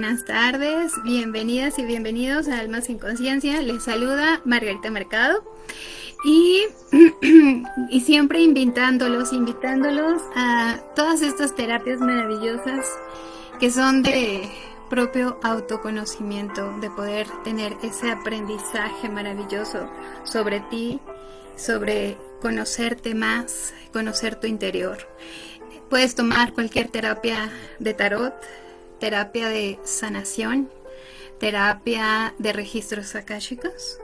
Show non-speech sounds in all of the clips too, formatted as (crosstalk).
Buenas tardes, bienvenidas y bienvenidos a Almas en Conciencia. Les saluda Margarita Mercado y, (clears throat) y siempre invitándolos, invitándolos a todas estas terapias maravillosas que son de propio autoconocimiento, de poder tener ese aprendizaje maravilloso sobre ti, sobre conocerte más, conocer tu interior. Puedes tomar cualquier terapia de tarot, terapia de sanación, terapia de registros akáshicos.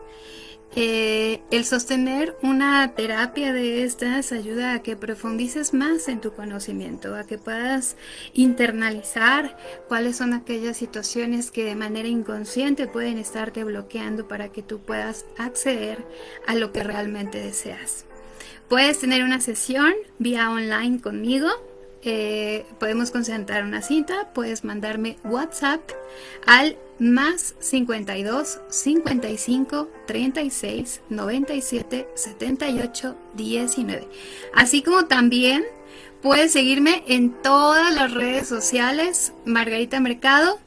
Eh, el sostener una terapia de estas ayuda a que profundices más en tu conocimiento, a que puedas internalizar cuáles son aquellas situaciones que de manera inconsciente pueden estarte bloqueando para que tú puedas acceder a lo que realmente deseas. Puedes tener una sesión vía online conmigo eh, podemos concentrar una cita, puedes mandarme WhatsApp al más 52 55 36 97 78 19. Así como también puedes seguirme en todas las redes sociales, Margarita Mercado.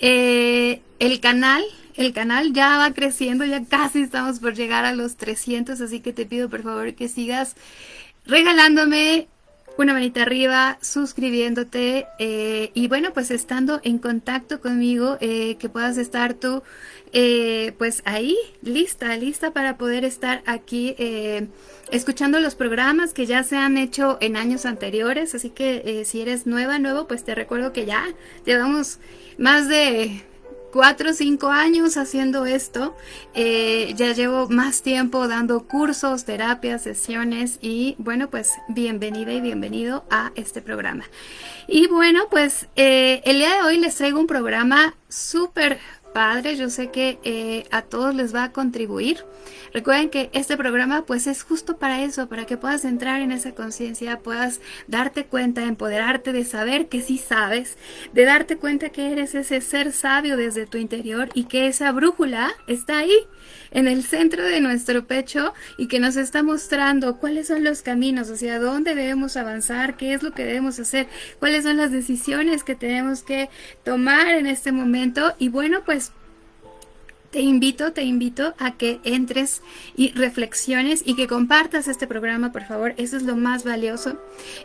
Eh, el canal el canal ya va creciendo, ya casi estamos por llegar a los 300, así que te pido por favor que sigas regalándome una manita arriba, suscribiéndote eh, y bueno, pues estando en contacto conmigo, eh, que puedas estar tú eh, pues ahí, lista, lista para poder estar aquí escuchando los programas que ya se han hecho en años anteriores, así que si eres nueva, nuevo, pues te recuerdo que ya llevamos más de cuatro o cinco años haciendo esto. Eh, ya llevo más tiempo dando cursos, terapias, sesiones y bueno, pues bienvenida y bienvenido a este programa. Y bueno, pues eh, el día de hoy les traigo un programa súper padre, yo sé que eh, a todos les va a contribuir. Recuerden que este programa pues es justo para eso, para que puedas entrar en esa conciencia, puedas darte cuenta, empoderarte de saber que sí sabes, de darte cuenta que eres ese ser sabio desde tu interior y que esa brújula está ahí en el centro de nuestro pecho y que nos está mostrando cuáles son los caminos, hacia dónde debemos avanzar, qué es lo que debemos hacer, cuáles son las decisiones que tenemos que tomar en este momento. Y bueno pues te invito, te invito a que entres y reflexiones y que compartas este programa, por favor. Eso es lo más valioso.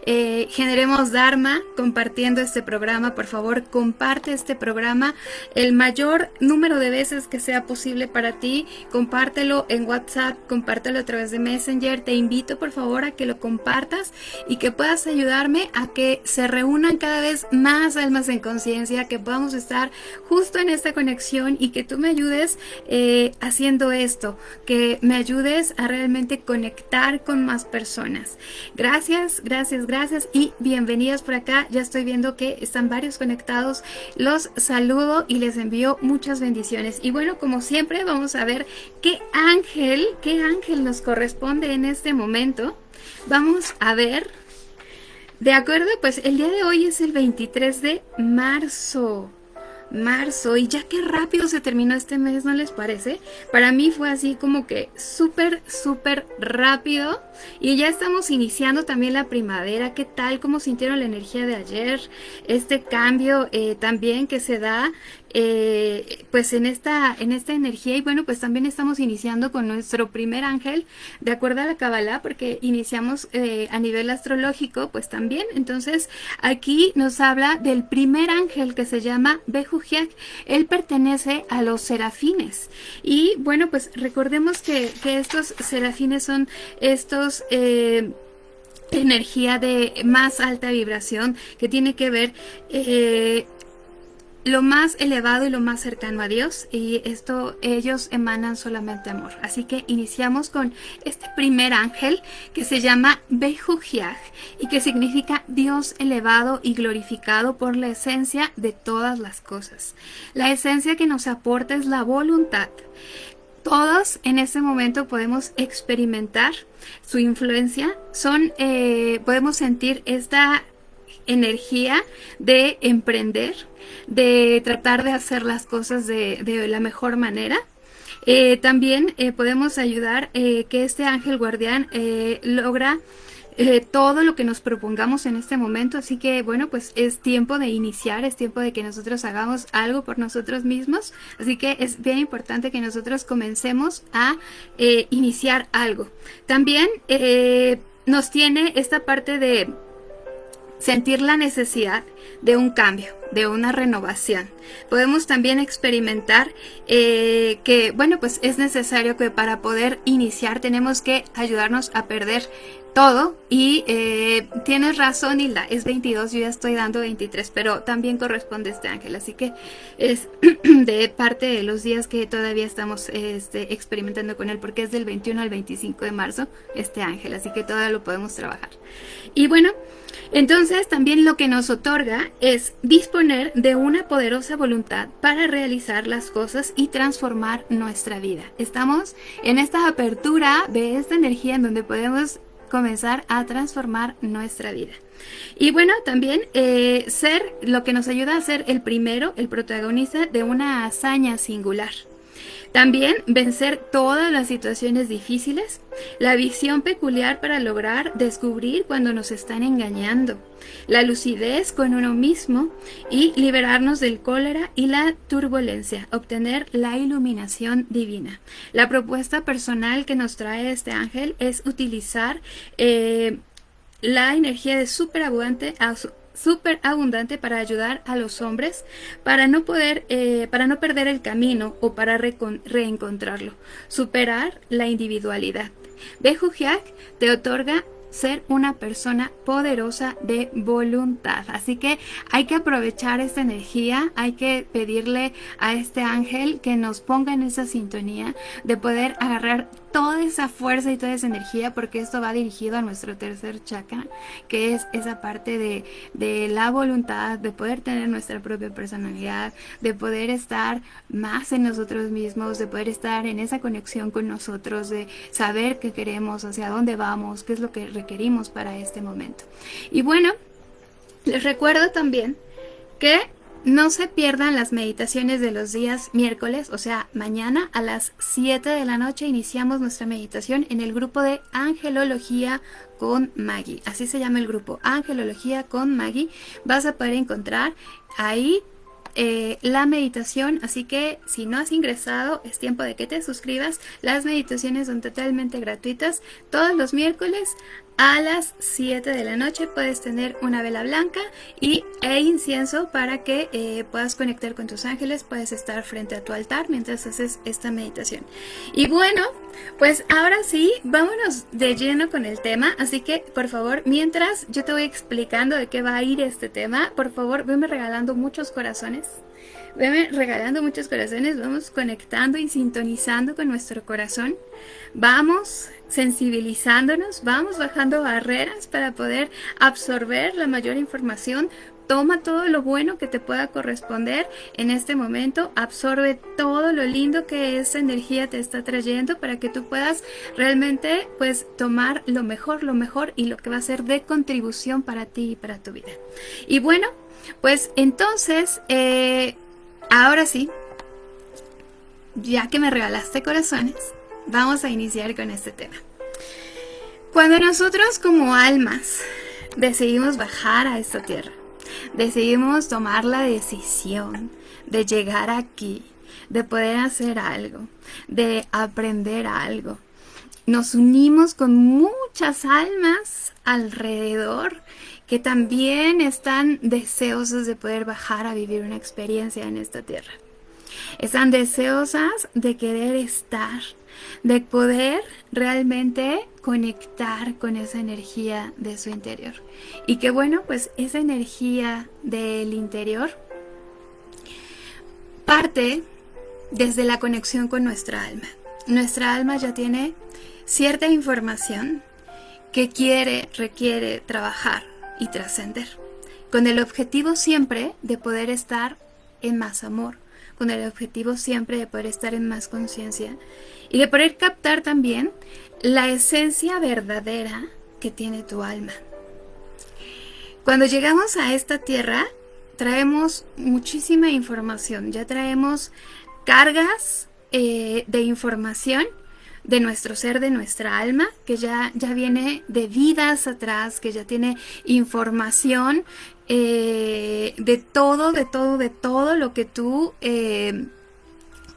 Eh, generemos Dharma compartiendo este programa. Por favor, comparte este programa el mayor número de veces que sea posible para ti. Compártelo en WhatsApp, compártelo a través de Messenger. Te invito, por favor, a que lo compartas y que puedas ayudarme a que se reúnan cada vez más almas en conciencia, que podamos estar justo en esta conexión y que tú me ayudes eh, haciendo esto, que me ayudes a realmente conectar con más personas. Gracias, gracias, gracias y bienvenidas por acá. Ya estoy viendo que están varios conectados. Los saludo y les envío muchas bendiciones. Y bueno, como siempre, vamos a ver qué ángel, qué ángel nos corresponde en este momento. Vamos a ver de acuerdo, pues el día de hoy es el 23 de marzo marzo y ya qué rápido se terminó este mes, ¿no les parece? Para mí fue así como que súper, súper rápido y ya estamos iniciando también la primavera. ¿Qué tal? ¿Cómo sintieron la energía de ayer? Este cambio eh, también que se da eh, pues en esta, en esta energía y bueno, pues también estamos iniciando con nuestro primer ángel, de acuerdo a la Kabbalah, porque iniciamos eh, a nivel astrológico, pues también, entonces aquí nos habla del primer ángel que se llama Bejujiak, él pertenece a los serafines y bueno, pues recordemos que, estos serafines son estos... Eh, energía de más alta vibración que tiene que ver lo más elevado y lo más cercano a Dios y esto ellos emanan solamente amor. Así que iniciamos con este primer ángel que se llama Bejujiaj y que significa Dios elevado y glorificado por la esencia de todas las cosas. La esencia que nos aporta es la voluntad. Todos en este momento podemos experimentar su influencia, son, eh, podemos sentir esta energía de emprender, de tratar de hacer las cosas de, la mejor manera. Eh, también eh, podemos ayudar que este ángel guardián logra todo lo que nos propongamos en este momento. Así que bueno, pues es tiempo de iniciar, es tiempo de que nosotros hagamos algo por nosotros mismos. Así que es bien importante que nosotros comencemos a iniciar algo. También nos tiene esta parte de sentir la necesidad de un cambio, de una renovación. Podemos también experimentar eh, que, bueno, pues es necesario que para poder iniciar tenemos que ayudarnos a perder todo y eh, tienes razón Hilda, es 22, yo ya estoy dando 23, pero también corresponde este ángel, así que es (clears throat) de parte de los días que todavía estamos este, experimentando con él, porque es del 21 al 25 de marzo este ángel, así que todavía lo podemos trabajar. Y bueno, entonces también lo que nos otorga es de una poderosa voluntad para realizar las cosas y transformar nuestra vida. Estamos en esta apertura de esta energía en donde podemos comenzar a transformar nuestra vida. Y bueno, también eh, ser lo que nos ayuda a ser el primero, el protagonista de una hazaña singular. También vencer todas las situaciones difíciles, la visión peculiar para lograr descubrir cuando nos están engañando, la lucidez con uno mismo y liberarnos del cólera y la turbulencia, obtener la iluminación divina. La propuesta personal que nos trae este ángel es utilizar eh, la energía de superabundante súper abundante para ayudar a los hombres para no poder, eh, para no perder el camino o para reencontrarlo, superar la individualidad. Bejujiak te otorga ser una persona poderosa de voluntad. Así que hay que aprovechar esta energía, hay que pedirle a este ángel que nos ponga en esa sintonía de poder agarrar toda esa fuerza y toda esa energía porque esto va dirigido a nuestro tercer chakra que es esa parte de, de, la voluntad de poder tener nuestra propia personalidad de poder estar más en nosotros mismos de poder estar en esa conexión con nosotros de saber qué queremos hacia dónde vamos qué es lo que requerimos para este momento. Y bueno les recuerdo también que no se pierdan las meditaciones de los días miércoles, o sea, mañana a las 7 de la noche iniciamos nuestra meditación en el grupo de Angelología con Maggie. Así se llama el grupo, Angelología con Maggie. Vas a poder encontrar ahí eh, la meditación, así que si no has ingresado es tiempo de que te suscribas. Las meditaciones son totalmente gratuitas todos los miércoles a las 7 de la noche puedes tener una vela blanca y, e incienso para que eh, puedas conectar con tus ángeles, puedes estar frente a tu altar mientras haces esta meditación. Y bueno, pues ahora sí, vámonos de lleno con el tema, así que por favor, mientras yo te voy explicando de qué va a ir este tema, por favor, venme regalando muchos corazones. Veme regalando muchos corazones, vamos conectando y sintonizando con nuestro corazón. Vamos sensibilizándonos, vamos bajando barreras para poder absorber la mayor información. Toma todo lo bueno que te pueda corresponder en este momento, absorbe todo lo lindo que esa energía te está trayendo para que tú puedas realmente pues tomar lo mejor, lo mejor y lo que va a ser de contribución para ti y para tu vida. Y bueno, pues entonces eh, Ahora sí, ya que me regalaste corazones, vamos a iniciar con este tema. Cuando nosotros como almas decidimos bajar a esta tierra, decidimos tomar la decisión de llegar aquí, de poder hacer algo, de aprender algo, nos unimos con muchas almas alrededor que también están deseosas de poder bajar a vivir una experiencia en esta tierra. Están deseosas de querer estar, de poder realmente conectar con esa energía de su interior. Y que bueno, pues esa energía del interior parte desde la conexión con nuestra alma. Nuestra alma ya tiene cierta información que quiere, requiere trabajar y trascender, con el objetivo siempre de poder estar en más amor, con el objetivo siempre de poder estar en más conciencia y de poder captar también la esencia verdadera que tiene tu alma. Cuando llegamos a esta tierra, traemos muchísima información, ya traemos cargas eh, de información de nuestro ser, de nuestra alma, que ya, ya viene de vidas atrás, que ya tiene información eh, de todo, de todo, de todo lo que tú eh,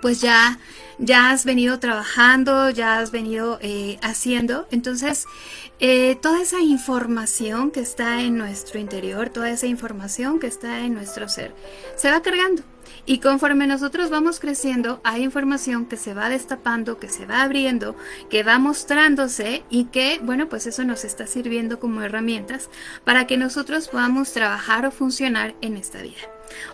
pues ya, ya has venido trabajando, ya has venido haciendo. Entonces, toda esa información que está en nuestro interior, toda esa información que está en nuestro ser, se va cargando. Y conforme nosotros vamos creciendo, hay información que se va destapando, que se va abriendo, que va mostrándose y que, bueno, pues eso nos está sirviendo como herramientas para que nosotros podamos trabajar o funcionar en esta vida.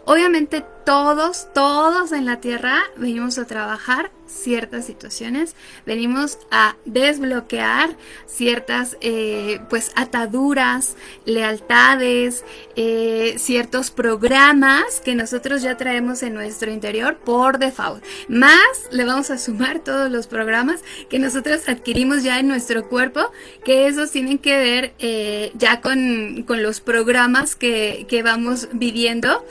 Obviamente todos, todos en la Tierra venimos a trabajar ciertas situaciones, venimos a desbloquear ciertas eh, pues ataduras, lealtades, eh, ciertos programas que nosotros ya traemos en nuestro interior por default. Más le vamos a sumar todos los programas que nosotros adquirimos ya en nuestro cuerpo, que esos tienen que ver eh, ya con, los programas que, que vamos viviendo,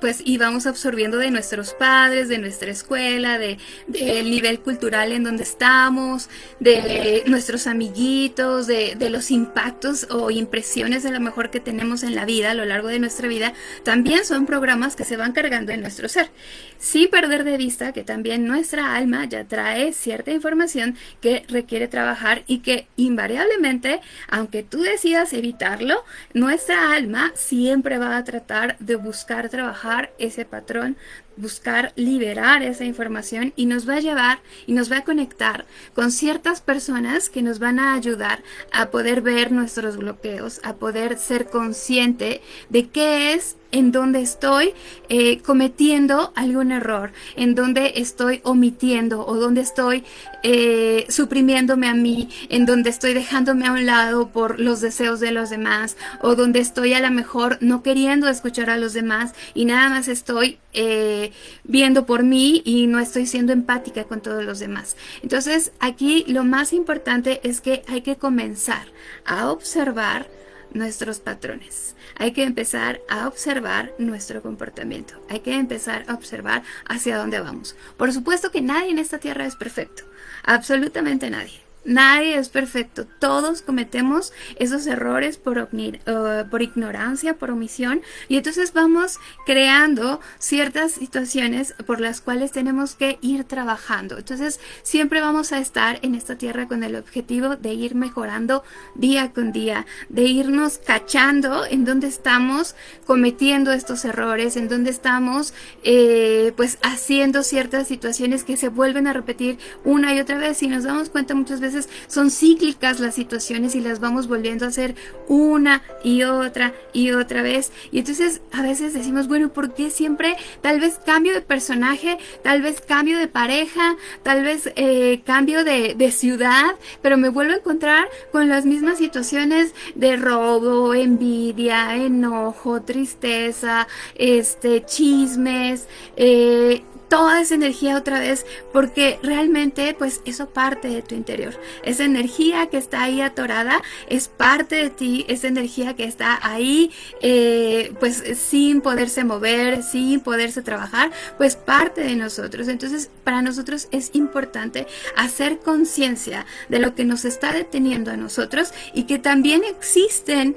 pues y vamos absorbiendo de nuestros padres, de nuestra escuela, de del nivel cultural en donde estamos, de nuestros amiguitos, de, los impactos o impresiones de lo mejor que tenemos en la vida a lo largo de nuestra vida, también son programas que se van cargando en nuestro ser. Sin perder de vista que también nuestra alma ya trae cierta información que requiere trabajar y que invariablemente, aunque tú decidas evitarlo, nuestra alma siempre va a tratar de buscar trabajar ese patrón buscar liberar esa información y nos va a llevar y nos va a conectar con ciertas personas que nos van a ayudar a poder ver nuestros bloqueos, a poder ser consciente de qué es en donde estoy eh, cometiendo algún error, en donde estoy omitiendo o donde estoy eh, suprimiéndome a mí, en donde estoy dejándome a un lado por los deseos de los demás o donde estoy a lo mejor no queriendo escuchar a los demás y nada más estoy eh, viendo por mí y no estoy siendo empática con todos los demás. Entonces aquí lo más importante es que hay que comenzar a observar nuestros patrones. Hay que empezar a observar nuestro comportamiento. Hay que empezar a observar hacia dónde vamos. Por supuesto que nadie en esta tierra es perfecto. Absolutamente nadie. Nadie es perfecto, todos cometemos esos errores por, uh, por, ignorancia, por omisión. Y entonces vamos creando ciertas situaciones por las cuales tenemos que ir trabajando. Entonces siempre vamos a estar en esta tierra con el objetivo de ir mejorando día con día, de irnos cachando en dónde estamos cometiendo estos errores, en dónde estamos eh, pues haciendo ciertas situaciones que se vuelven a repetir una y otra vez. Y nos damos cuenta muchas veces son cíclicas las situaciones y las vamos volviendo a hacer una y otra y otra vez. Y entonces a veces decimos, bueno, ¿por qué siempre tal vez cambio de personaje, tal vez cambio de pareja, tal vez eh, cambio de, ciudad, pero me vuelvo a encontrar con las mismas situaciones de robo, envidia, enojo, tristeza, este, chismes, eh, toda esa energía otra vez porque realmente pues eso parte de tu interior. Esa energía que está ahí atorada es parte de ti, esa energía que está ahí eh, pues sin poderse mover, sin poderse trabajar, pues parte de nosotros. Entonces para nosotros es importante hacer conciencia de lo que nos está deteniendo a nosotros y que también existen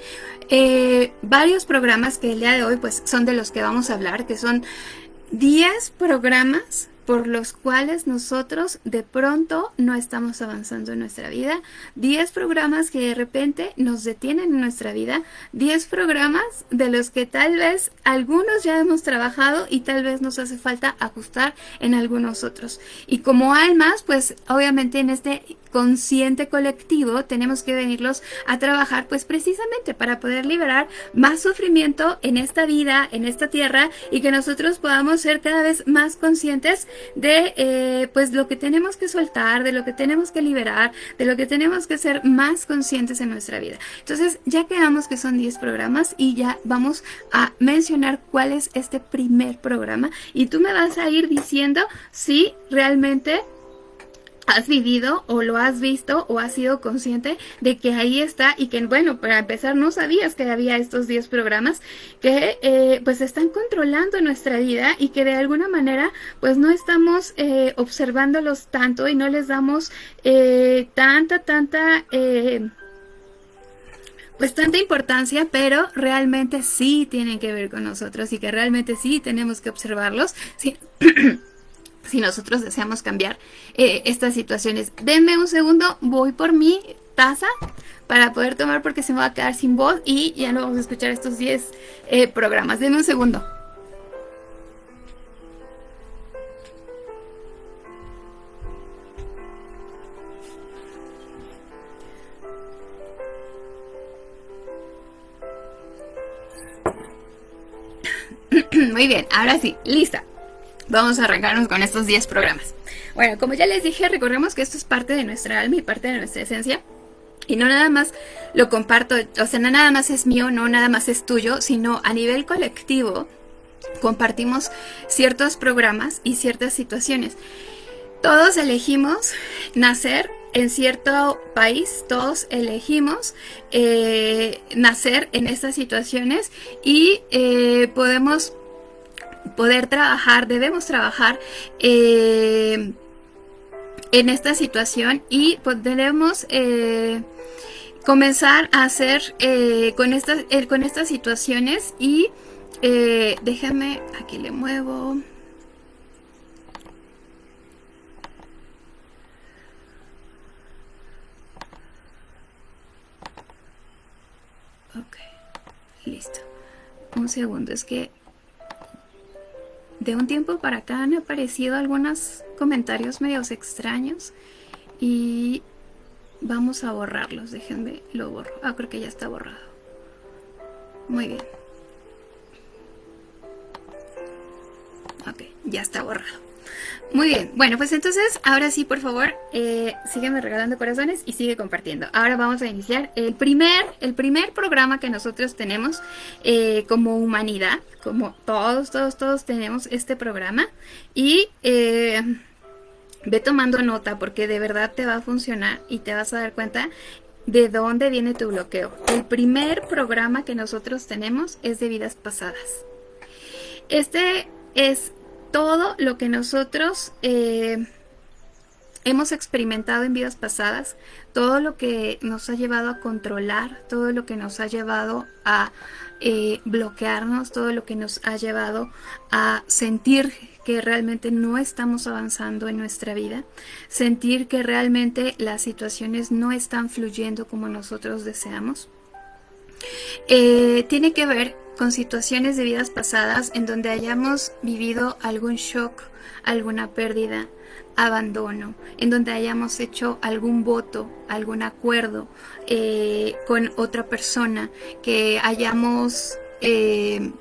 eh, varios programas que el día de hoy pues son de los que vamos a hablar, que son 10 programas por los cuales nosotros de pronto no estamos avanzando en nuestra vida, 10 programas que de repente nos detienen en nuestra vida, 10 programas de los que tal vez algunos ya hemos trabajado y tal vez nos hace falta ajustar en algunos otros. Y como almas, pues obviamente en este consciente colectivo tenemos que venirlos a trabajar pues precisamente para poder liberar más sufrimiento en esta vida, en esta tierra y que nosotros podamos ser cada vez más conscientes de eh, pues lo que tenemos que soltar, de lo que tenemos que liberar, de lo que tenemos que ser más conscientes en nuestra vida. Entonces ya quedamos que son 10 programas y ya vamos a mencionar cuál es este primer programa y tú me vas a ir diciendo si realmente has vivido o lo has visto o has sido consciente de que ahí está y que, bueno, para empezar no sabías que había estos 10 programas que eh, pues están controlando nuestra vida y que de alguna manera pues no estamos eh, observándolos tanto y no les damos eh, tanta, tanta... pues tanta importancia, pero realmente sí tienen que ver con nosotros y que realmente sí tenemos que observarlos. Sí. (clears throat) si nosotros deseamos cambiar eh, estas situaciones. Denme un segundo, voy por mi taza para poder tomar porque se me va a quedar sin voz y ya no vamos a escuchar estos 10 eh, programas. Denme un segundo. (clears throat) Muy bien, ahora sí, lista vamos a arrancarnos con estos 10 programas. Bueno, como ya les dije, recordemos que esto es parte de nuestra alma y parte de nuestra esencia. Y no nada más lo comparto, o sea, no nada más es mío, no nada más es tuyo, sino a nivel colectivo compartimos ciertos programas y ciertas situaciones. Todos elegimos nacer en cierto país, todos elegimos eh, nacer en estas situaciones y eh, podemos poder trabajar, debemos trabajar eh, en esta situación y podremos eh, comenzar a hacer eh, con, estas, con estas situaciones y déjame, aquí le muevo. Ok, listo. Un segundo, es que de un tiempo para acá han aparecido algunos comentarios medios extraños y vamos a borrarlos. Déjenme, lo borro. Ah, creo que ya está borrado. Muy bien. Ok, ya está borrado. Muy bien, bueno, pues entonces ahora sí, por favor, eh, sígueme regalando corazones y sigue compartiendo. Ahora vamos a iniciar el primer, el primer programa que nosotros tenemos eh, como humanidad, como todos, todos, todos tenemos este programa y eh, ve tomando nota porque de verdad te va a funcionar y te vas a dar cuenta de dónde viene tu bloqueo. El primer programa que nosotros tenemos es de vidas pasadas. Este es todo lo que nosotros eh, hemos experimentado en vidas pasadas, todo lo que nos ha llevado a controlar, todo lo que nos ha llevado a eh, bloquearnos, todo lo que nos ha llevado a sentir que realmente no estamos avanzando en nuestra vida, sentir que realmente las situaciones no están fluyendo como nosotros deseamos. Eh, tiene que ver con situaciones de vidas pasadas en donde hayamos vivido algún shock, alguna pérdida, abandono, en donde hayamos hecho algún voto, algún acuerdo eh, con otra persona, que hayamos eh,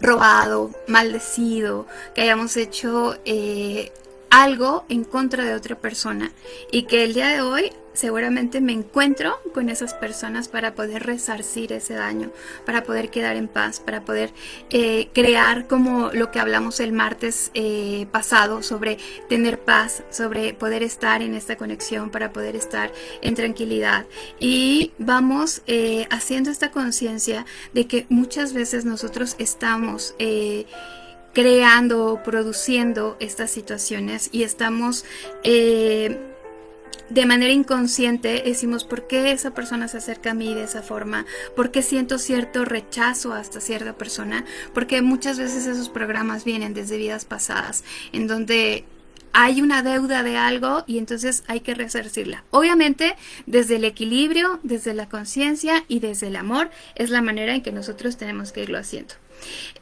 robado, maldecido, que hayamos hecho eh, algo en contra de otra persona y que el día de hoy seguramente me encuentro con esas personas para poder resarcir ese daño, para poder quedar en paz, para poder eh, crear como lo que hablamos el martes eh, pasado sobre tener paz, sobre poder estar en esta conexión, para poder estar en tranquilidad. Y vamos eh, haciendo esta conciencia de que muchas veces nosotros estamos creando, produciendo estas situaciones y estamos de manera inconsciente decimos por qué esa persona se acerca a mí de esa forma, por qué siento cierto rechazo hasta cierta persona, porque muchas veces esos programas vienen desde vidas pasadas, en donde hay una deuda de algo y entonces hay que resarcirla. Obviamente, desde el equilibrio, desde la conciencia y desde el amor es la manera en que nosotros tenemos que irlo haciendo.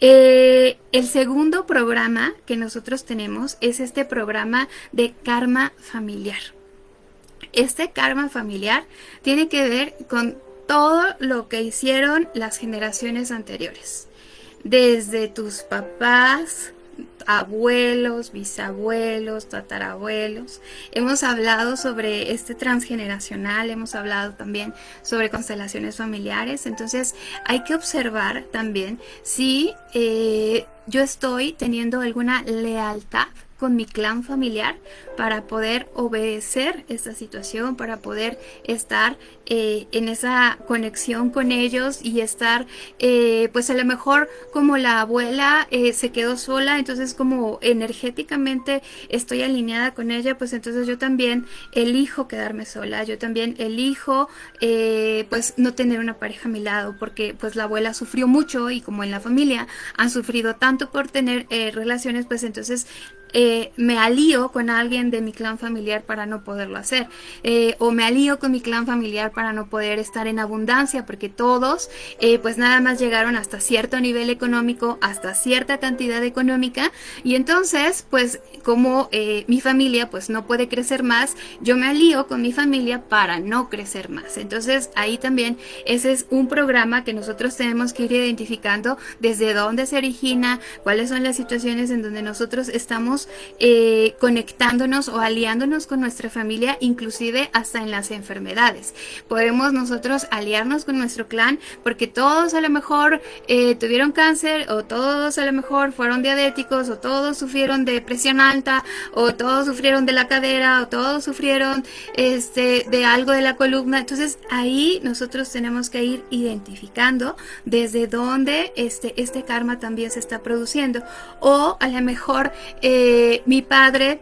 Eh, el segundo programa que nosotros tenemos es este programa de karma familiar. Este karma familiar tiene que ver con todo lo que hicieron las generaciones anteriores. Desde tus papás, abuelos, bisabuelos, tatarabuelos. Hemos hablado sobre este transgeneracional, hemos hablado también sobre constelaciones familiares. Entonces hay que observar también si eh, yo estoy teniendo alguna lealtad con mi clan familiar para poder obedecer esta situación, para poder estar eh, en esa conexión con ellos y estar, eh, pues a lo mejor como la abuela eh, se quedó sola, entonces como energéticamente estoy alineada con ella, pues entonces yo también elijo quedarme sola, yo también elijo pues no tener una pareja a mi lado, porque pues la abuela sufrió mucho y como en la familia han sufrido tanto por tener relaciones, pues entonces eh, me alío con alguien de mi clan familiar para no poderlo hacer. Eh, o me alío con mi clan familiar para no poder estar en abundancia, porque todos eh, pues nada más llegaron hasta cierto nivel económico, hasta cierta cantidad económica. Y entonces pues como mi familia pues no puede crecer más, yo me alío con mi familia para no crecer más. Entonces ahí también ese es un programa que nosotros tenemos que ir identificando desde dónde se origina, cuáles son las situaciones en donde nosotros estamos eh, conectándonos o aliándonos con nuestra familia, inclusive hasta en las enfermedades. Podemos nosotros aliarnos con nuestro clan porque todos a lo mejor eh, tuvieron cáncer o todos a lo mejor fueron diabéticos o todos sufrieron de presión alta o todos sufrieron de la cadera o todos sufrieron este, de algo de la columna. Entonces ahí nosotros tenemos que ir identificando desde dónde este, este karma también se está produciendo o a lo mejor eh, mi padre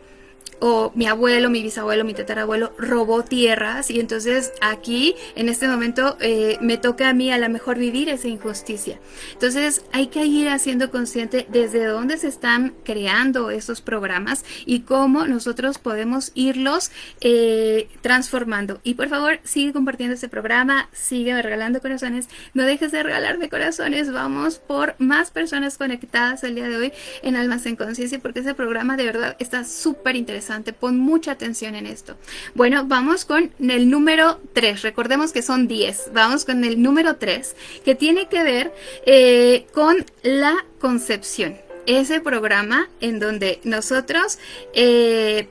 o mi abuelo, mi bisabuelo, mi tatarabuelo robó tierras y entonces aquí en este momento eh, me toca a mí a lo mejor vivir esa injusticia. Entonces hay que ir haciendo consciente desde dónde se están creando esos programas y cómo nosotros podemos irlos eh, transformando. Y por favor sigue compartiendo este programa, sigue regalando corazones, no dejes de regalarme corazones, vamos por más personas conectadas el día de hoy en Almas en Conciencia porque ese programa de verdad está súper interesante Pon mucha atención en esto. Bueno, vamos con el número 3. Recordemos que son 10. Vamos con el número 3, que tiene que ver eh, con la concepción. Ese programa en donde nosotros... Eh,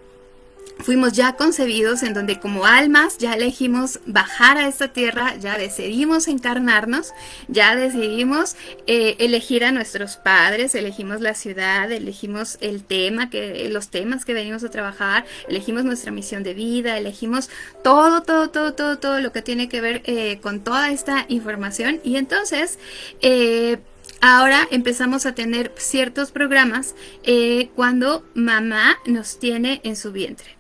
fuimos ya concebidos en donde como almas ya elegimos bajar a esta tierra, ya decidimos encarnarnos, ya decidimos eh, elegir a nuestros padres, elegimos la ciudad, elegimos el tema, que, los temas que venimos a trabajar, elegimos nuestra misión de vida, elegimos todo, todo, todo, todo, todo lo que tiene que ver eh, con toda esta información y entonces... Eh, ahora empezamos a tener ciertos programas cuando mamá nos tiene en su vientre.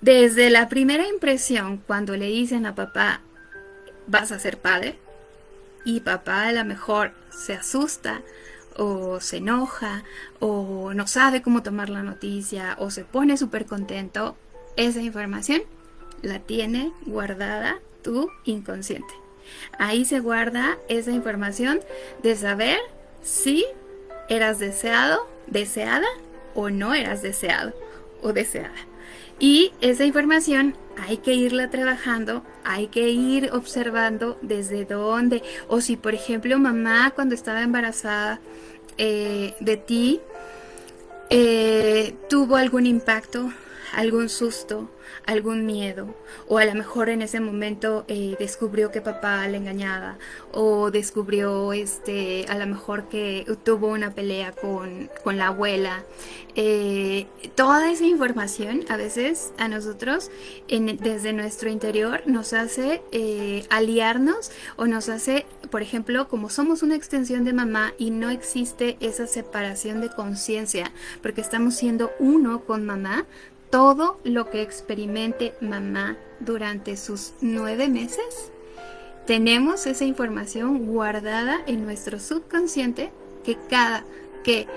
Desde la primera impresión, cuando le dicen a papá, vas a ser padre, y papá a lo mejor se asusta o se enoja o no sabe cómo tomar la noticia o se pone súper contento, esa información la tiene guardada tu inconsciente. Ahí se guarda esa información de saber si eras deseado, deseada o no eras deseado o deseada. Y esa información hay que irla trabajando, hay que ir observando desde dónde, o si por ejemplo mamá cuando estaba embarazada eh, de ti eh, tuvo algún impacto, algún susto, algún miedo o a lo mejor en ese momento eh, descubrió que papá le engañaba o descubrió este a lo mejor que tuvo una pelea con, la abuela. Eh, toda esa información a veces a nosotros desde nuestro interior nos hace eh, aliarnos o nos hace por ejemplo como somos una extensión de mamá y no existe esa separación de conciencia porque estamos siendo uno con mamá todo lo que experimente mamá durante sus nueve meses? Tenemos esa información guardada en nuestro subconsciente que cada que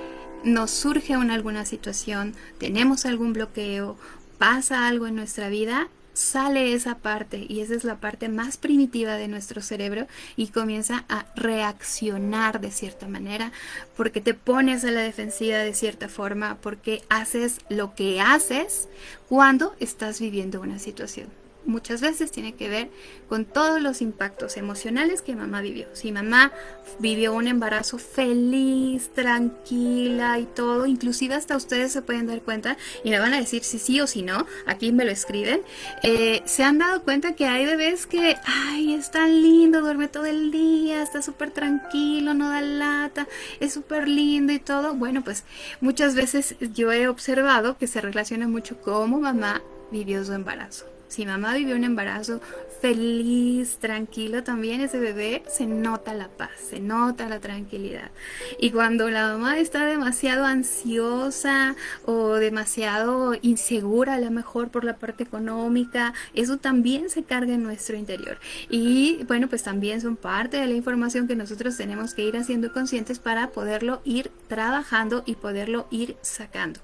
nos surge una, alguna situación, tenemos algún bloqueo, pasa algo en nuestra vida, sale esa parte y esa es la parte más primitiva de nuestro cerebro y comienza a reaccionar de cierta manera porque te pones a la defensiva de cierta forma porque haces lo que haces cuando estás viviendo una situación. Muchas veces tiene que ver con todos los impactos emocionales que mamá vivió. Si mamá vivió un embarazo feliz, tranquila y todo, inclusive hasta ustedes se pueden dar cuenta y me van a decir si sí o si no, aquí me lo escriben, eh, se han dado cuenta que hay bebés que, ay, es tan lindo, duerme todo el día, está súper tranquilo, no da lata, es súper lindo y todo. Bueno, pues muchas veces yo he observado que se relaciona mucho cómo mamá vivió su embarazo. Si mamá vivió un embarazo feliz, tranquilo, también ese bebé se nota la paz, se nota la tranquilidad. Y cuando la mamá está demasiado ansiosa o demasiado insegura, a lo mejor por la parte económica, eso también se carga en nuestro interior. Y bueno, pues también son parte de la información que nosotros tenemos que ir haciendo conscientes para poderlo ir trabajando y poderlo ir sacando.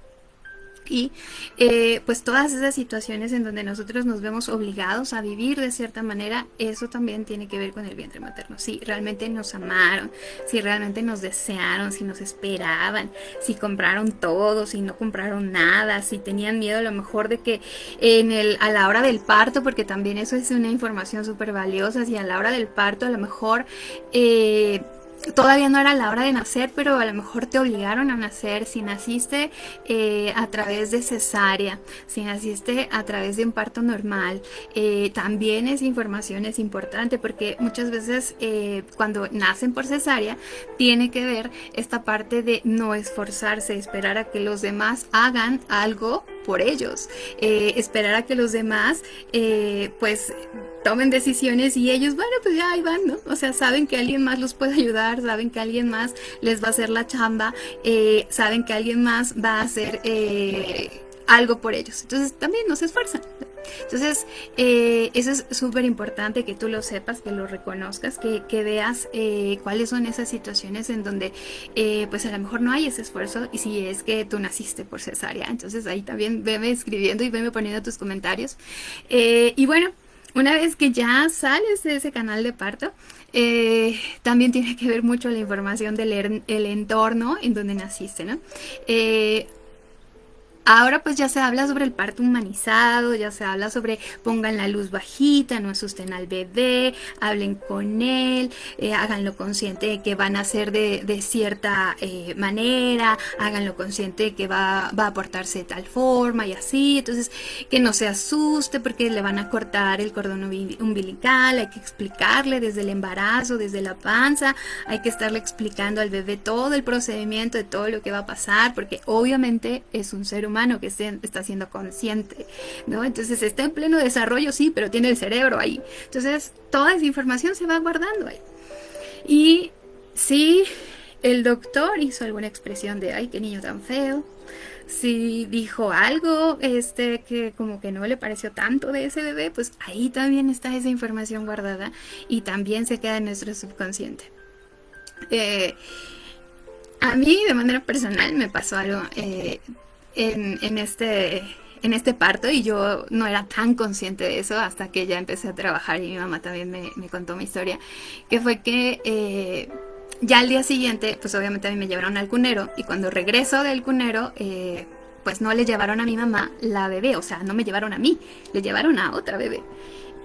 Y eh, pues todas esas situaciones en donde nosotros nos vemos obligados a vivir de cierta manera, eso también tiene que ver con el vientre materno. Si realmente nos amaron, si realmente nos desearon, si nos esperaban, si compraron todo, si no compraron nada, si tenían miedo a lo mejor de que en el, a la hora del parto, porque también eso es una información súper valiosa, si a la hora del parto a lo mejor... Eh, todavía no era la hora de nacer, pero a lo mejor te obligaron a nacer, si naciste eh, a través de cesárea, si naciste a través de un parto normal, eh, también esa información es importante porque muchas veces eh, cuando nacen por cesárea tiene que ver esta parte de no esforzarse, esperar a que los demás hagan algo por ellos, esperar a que los demás pues tomen decisiones y ellos, bueno, pues ya ahí van, ¿no? O sea, saben que alguien más los puede ayudar, saben que alguien más les va a hacer la chamba, eh, saben que alguien más va a hacer eh, algo por ellos. Entonces también no se esfuerzan. Entonces, eh, eso es súper importante que tú lo sepas, que lo reconozcas, que, que veas cuáles son esas situaciones en donde pues a lo mejor no hay ese esfuerzo y si es que tú naciste por cesárea. Entonces ahí también veme escribiendo y veme poniendo tus comentarios. y bueno, una vez que ya sales de ese canal de parto, eh, también tiene que ver mucho la información del el entorno en donde naciste, ¿no? Eh, Ahora pues ya se habla sobre el parto humanizado, ya se habla sobre pongan la luz bajita, no asusten al bebé, hablen con él, eh, háganlo consciente de que van a ser de, cierta eh, manera, háganlo consciente de que va, va, a portarse de tal forma y así, entonces que no se asuste porque le van a cortar el cordón umbilical, hay que explicarle desde el embarazo, desde la panza, hay que estarle explicando al bebé todo el procedimiento de todo lo que va a pasar, porque obviamente es un ser humano que está siendo consciente, ¿no? Entonces está en pleno desarrollo, sí, pero tiene el cerebro ahí. Entonces toda esa información se va guardando ahí. Y si el doctor hizo alguna expresión de, ay, qué niño tan feo, si dijo algo este que como que no le pareció tanto de ese bebé, pues ahí también está esa información guardada y también se queda en nuestro subconsciente. Eh, a mí de manera personal me pasó algo eh, en, este, en este parto y yo no era tan consciente de eso hasta que ya empecé a trabajar y mi mamá también me, contó mi historia, que fue que eh, ya al día siguiente, pues obviamente a mí me llevaron al cunero y cuando regreso del cunero, eh, pues no le llevaron a mi mamá la bebé, o sea, no me llevaron a mí, le llevaron a otra bebé.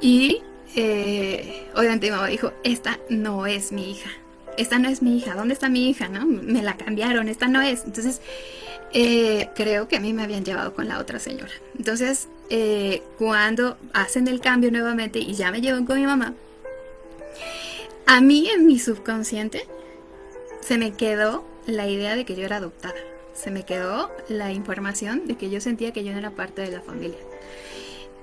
Y eh, obviamente mi mamá dijo, esta no es mi hija, esta no es mi hija, ¿dónde está mi hija? ¿No? Me la cambiaron, esta no es. Entonces eh, creo que a mí me habían llevado con la otra señora. Entonces, eh, cuando hacen el cambio nuevamente y ya me llevan con mi mamá, a mí en mi subconsciente se me quedó la idea de que yo era adoptada. Se me quedó la información de que yo sentía que yo no era parte de la familia.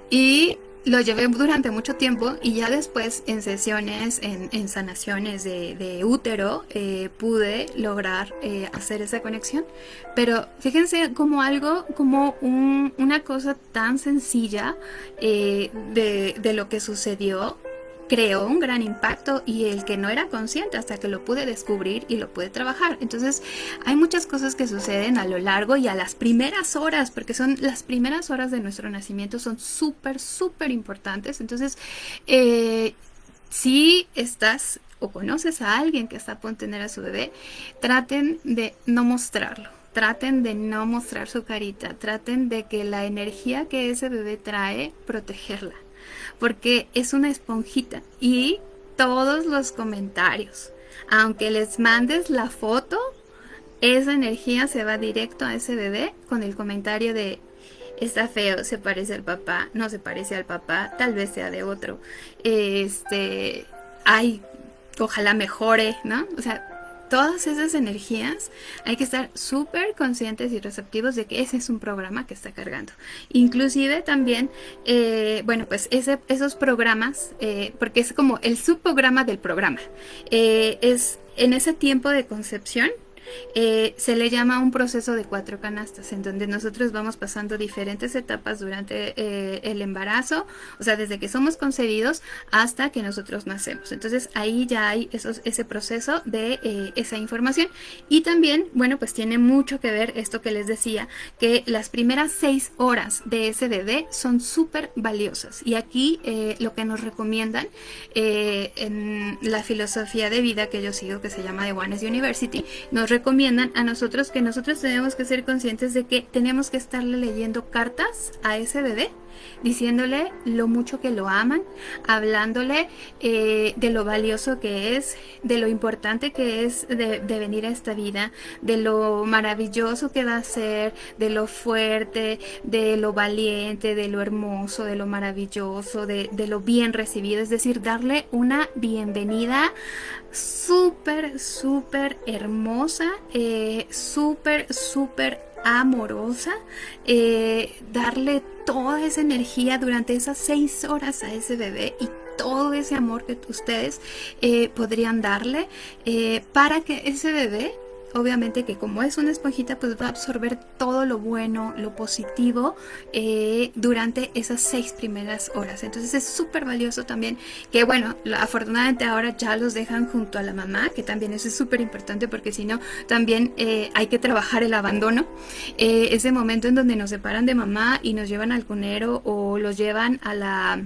Y lo llevé durante mucho tiempo y ya después en sesiones, en, sanaciones de, útero, eh, pude lograr eh, hacer esa conexión. Pero fíjense como algo, como una cosa tan sencilla eh, de, de lo que sucedió creó un gran impacto y el que no era consciente hasta que lo pude descubrir y lo pude trabajar. Entonces hay muchas cosas que suceden a lo largo y a las primeras horas, porque son las primeras horas de nuestro nacimiento, son súper, súper importantes. Entonces, eh, si estás o conoces a alguien que está a punto de tener a su bebé, traten de no mostrarlo. Traten de no mostrar su carita, traten de que la energía que ese bebé trae, protegerla porque es una esponjita y todos los comentarios, aunque les mandes la foto, esa energía se va directo a ese bebé con el comentario de está feo, se parece al papá, no se parece al papá, tal vez sea de otro. Este, ay, ojalá mejore, ¿no? O sea, todas esas energías hay que estar súper conscientes y receptivos de que ese es un programa que está cargando. Inclusive también, eh, bueno, pues ese, esos programas, eh, porque es como el subprograma del programa, eh, es en ese tiempo de concepción, eh, se le llama un proceso de cuatro canastas, en donde nosotros vamos pasando diferentes etapas durante eh, el embarazo, o sea, desde que somos concebidos hasta que nosotros nacemos. Entonces ahí ya hay esos, ese proceso de eh, esa información. Y también, bueno, pues tiene mucho que ver esto que les decía, que las primeras seis horas de ese bebé son súper valiosas. Y aquí lo que nos recomiendan en la filosofía de vida que yo sigo, que se llama The Ones University, nos recomiendan a nosotros que nosotros tenemos que ser conscientes de que tenemos que estarle leyendo cartas a ese bebé diciéndole lo mucho que lo aman, hablándole eh, de lo valioso que es, de lo importante que es de, venir a esta vida, de lo maravilloso que va a ser, de lo fuerte, de lo valiente, de lo hermoso, de lo maravilloso, de, lo bien recibido, es decir, darle una bienvenida súper, súper hermosa, eh, súper, súper amorosa, eh, darle toda esa energía durante esas seis horas a ese bebé y todo ese amor que ustedes eh, podrían darle para que ese bebé obviamente que como es una esponjita, pues va a absorber todo lo bueno, lo positivo eh, durante esas seis primeras horas. Entonces es súper valioso también que, bueno, afortunadamente ahora ya los dejan junto a la mamá, que también eso es súper importante porque si no, también eh, hay que trabajar el abandono. Eh, ese momento en donde nos separan de mamá y nos llevan al cunero o los llevan a la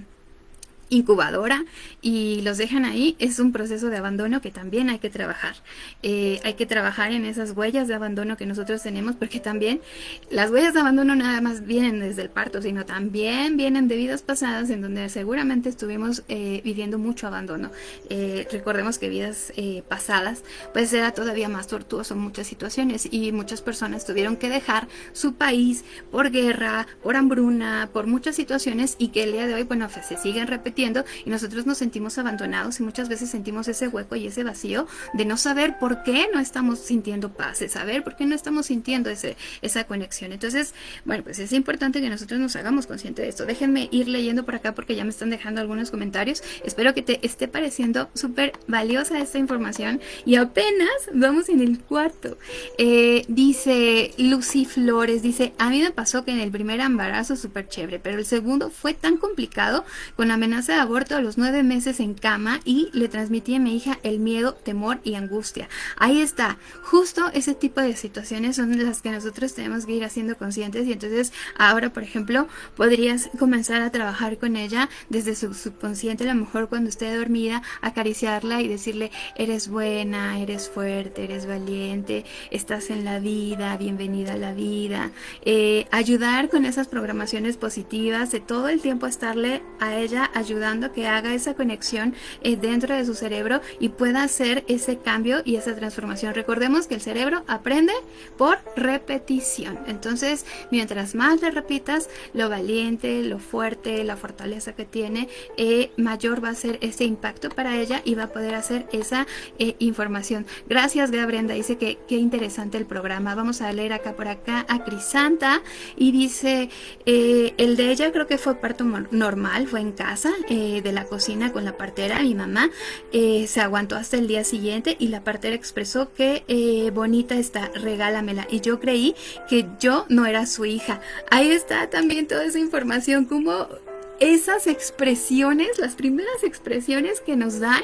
incubadora y los dejan ahí, es un proceso de abandono que también hay que trabajar. Eh, hay que trabajar en esas huellas de abandono que nosotros tenemos porque también las huellas de abandono nada más vienen desde el parto, sino también vienen de vidas pasadas en donde seguramente estuvimos eh, viviendo mucho abandono. Eh, recordemos que vidas pasadas pues era todavía más tortuoso en muchas situaciones y muchas personas tuvieron que dejar su país por guerra, por hambruna, por muchas situaciones y que el día de hoy, bueno, se siguen repitiendo y nosotros nos sentimos abandonados y muchas veces sentimos ese hueco y ese vacío de no saber por qué no estamos sintiendo paz, de saber por qué no estamos sintiendo ese, esa conexión. Entonces, bueno, pues es importante que nosotros nos hagamos conscientes de esto. Déjenme ir leyendo por acá porque ya me están dejando algunos comentarios. Espero que te esté pareciendo súper valiosa esta información y apenas vamos en el cuarto. Eh, dice Lucy Flores, dice, a mí me pasó que en el primer embarazo súper chévere, pero el segundo fue tan complicado con amenaza de aborto a los nueve meses en cama y le transmití a mi hija el miedo, temor y angustia. Ahí está, justo ese tipo de situaciones son las que nosotros tenemos que ir haciendo conscientes y entonces ahora, por ejemplo, podrías comenzar a trabajar con ella desde su subconsciente, a lo mejor cuando esté dormida, acariciarla y decirle, eres buena, eres fuerte, eres valiente, estás en la vida, bienvenida a la vida. Eh, ayudar con esas programaciones positivas, de todo el tiempo estarle a ella ayudando ayudando que haga esa conexión eh, dentro de su cerebro y pueda hacer ese cambio y esa transformación. Recordemos que el cerebro aprende por repetición. Entonces, mientras más le repitas lo valiente, lo fuerte, la fortaleza que tiene, eh, mayor va a ser ese impacto para ella y va a poder hacer esa eh, información. Gracias, Gabriela. Dice que qué interesante el programa. Vamos a leer acá por acá a Crisanta y dice, el de ella creo que fue parto normal, fue en casa, eh, de la cocina con la partera, mi mamá, eh, se aguantó hasta el día siguiente y la partera expresó que eh, bonita está, regálamela. Y yo creí que yo no era su hija. Ahí está también toda esa información, como esas expresiones, las primeras expresiones que nos dan,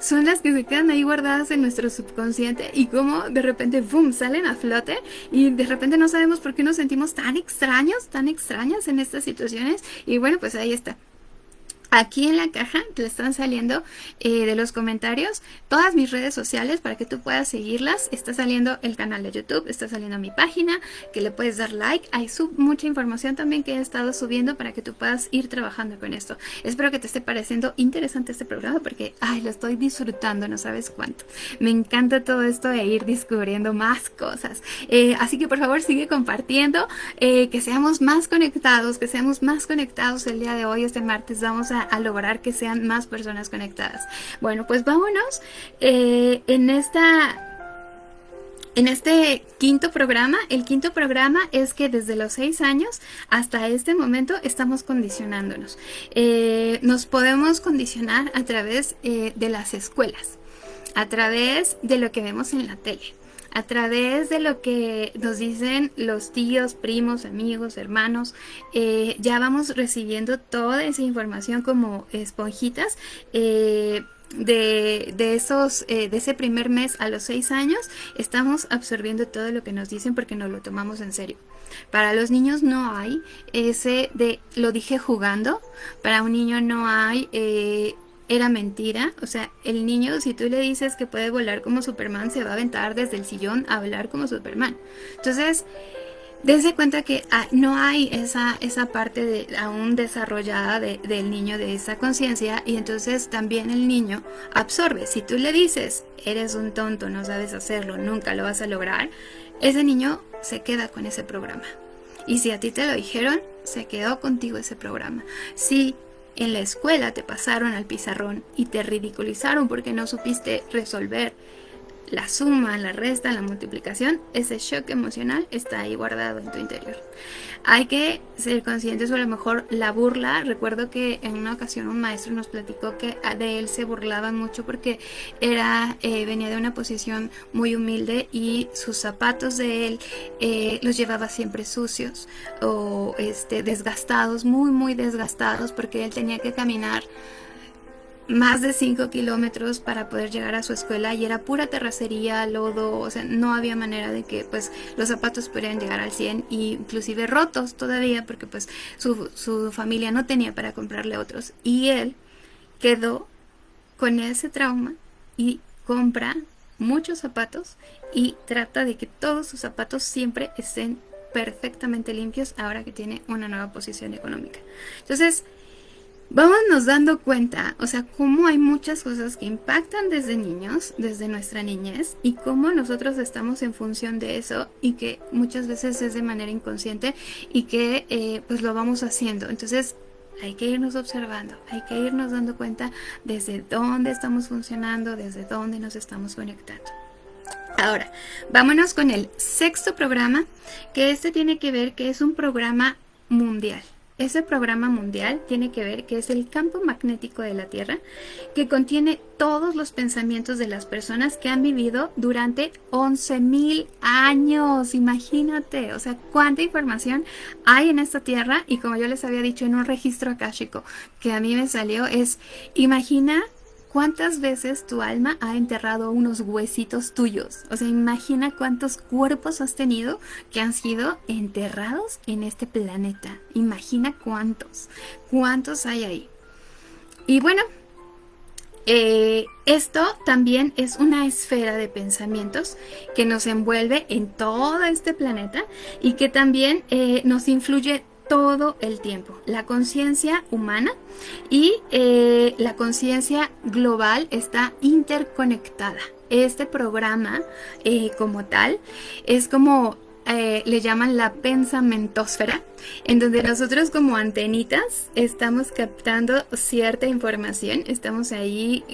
son las que se quedan ahí guardadas en nuestro subconsciente y como de repente, boom, salen a flote y de repente no sabemos por qué nos sentimos tan extraños, tan extrañas en estas situaciones y bueno, pues ahí está. Aquí en la caja te están saliendo eh, de los comentarios todas mis redes sociales para que tú puedas seguirlas. Está saliendo el canal de YouTube, está saliendo mi página, que le puedes dar like. Hay mucha información también que he estado subiendo para que tú puedas ir trabajando con esto. Espero que te esté pareciendo interesante este programa porque, ay, lo estoy disfrutando, no sabes cuánto. Me encanta todo esto de ir descubriendo más cosas. Eh, así que por favor sigue compartiendo, eh, que seamos más conectados, que seamos más conectados el día de hoy, este martes. Vamos a a, lograr que sean más personas conectadas. Bueno, pues vámonos eh, en esta en este quinto programa, el quinto programa es que desde los seis años hasta este momento estamos condicionándonos. Eh, nos podemos condicionar a través eh, de las escuelas, a través de lo que vemos en la tele, a través de lo que nos dicen los tíos, primos, amigos, hermanos, eh, ya vamos recibiendo toda esa información como esponjitas. Eh, de, esos, eh, de ese primer mes a los seis años, estamos absorbiendo todo lo que nos dicen porque nos lo tomamos en serio. Para los niños no hay ese de, lo dije jugando, para un niño no hay era mentira. O sea, el niño, si tú le dices que puede volar como Superman, se va a aventar desde el sillón a volar como Superman. Entonces, desde cuenta que ah, no hay esa, esa parte de, aún desarrollada del niño, de esa conciencia, y entonces también el niño absorbe. Si tú le dices, eres un tonto, no sabes hacerlo, nunca lo vas a lograr, ese niño se queda con ese programa. Y si a ti te lo dijeron, se quedó contigo ese programa. Si en la escuela te pasaron al pizarrón y te ridiculizaron porque no supiste resolver la suma, la resta, la multiplicación, ese shock emocional está ahí guardado en tu interior. Hay que ser conscientes o a lo mejor la burla. Recuerdo que en una ocasión un maestro nos platicó que de él se burlaban mucho porque era eh, venía de una posición muy humilde y sus zapatos de él eh, los llevaba siempre sucios o este, desgastados, muy muy desgastados porque él tenía que caminar más de 5 kilómetros para poder llegar a su escuela y era pura terracería, lodo, o sea, no había manera de que pues los zapatos pudieran llegar al 100 y inclusive rotos todavía porque pues su, su familia no tenía para comprarle otros y él quedó con ese trauma y compra muchos zapatos y trata de que todos sus zapatos siempre estén perfectamente limpios ahora que tiene una nueva posición económica. Entonces, vámonos dando cuenta, o sea, cómo hay muchas cosas que impactan desde niños, desde nuestra niñez, y cómo nosotros estamos en función de eso y que muchas veces es de manera inconsciente y que eh, pues lo vamos haciendo. Entonces hay que irnos observando, hay que irnos dando cuenta desde dónde estamos funcionando, desde dónde nos estamos conectando. Ahora, vámonos con el sexto programa, que este tiene que ver que es un programa mundial. Ese programa mundial tiene que ver que es el campo magnético de la Tierra que contiene todos los pensamientos de las personas que han vivido durante 11.000 años. Imagínate, o sea, cuánta información hay en esta Tierra y como yo les había dicho en un registro akáshico que a mí me salió es, imagina ¿Cuántas veces tu alma ha enterrado unos huesitos tuyos? O sea, imagina cuántos cuerpos has tenido que han sido enterrados en este planeta. Imagina cuántos. ¿Cuántos hay ahí? Y bueno, eh, esto también es una esfera de pensamientos que nos envuelve en todo este planeta y que también eh, nos influye todo el tiempo. La conciencia humana y eh, la conciencia global está interconectada. Este programa eh, como tal es como eh, le llaman la pensamentosfera, en donde nosotros como antenitas estamos captando cierta información, estamos ahí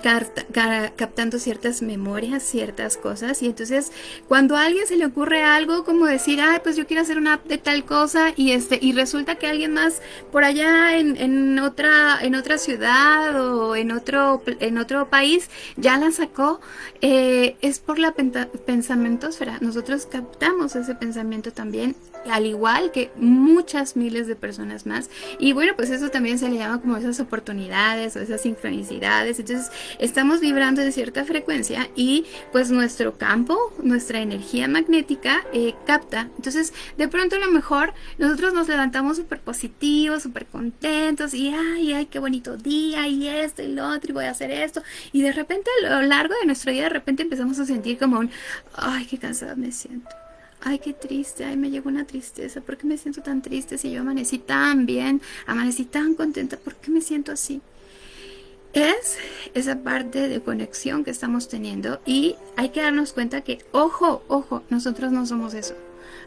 captando ciertas memorias, ciertas cosas. Y entonces, cuando a alguien se le ocurre algo como decir, ay, pues yo quiero hacer una app de tal cosa, y este, y resulta que alguien más por allá en, otra, en otra ciudad o en otro, en otro país ya la sacó, eh, es por la pensamientosfera. Nosotros captamos ese pensamiento también al igual que muchas miles de personas más. Y bueno, pues eso también se le llama como esas oportunidades o esas sincronicidades. Entonces, estamos vibrando en cierta frecuencia y pues nuestro campo, nuestra energía magnética eh, capta. Entonces, de pronto a lo mejor nosotros nos levantamos súper positivos, súper contentos y ay, ay, qué bonito día y esto y lo otro y voy a hacer esto. Y de repente a lo largo de nuestro día, de repente empezamos a sentir como un, ay, qué cansada me siento ay, qué triste, ay, me llegó una tristeza, ¿por qué me siento tan triste si yo amanecí tan bien, amanecí tan contenta, ¿por qué me siento así? Es esa parte de conexión que estamos teniendo y hay que darnos cuenta que, ojo, ojo, nosotros no somos eso.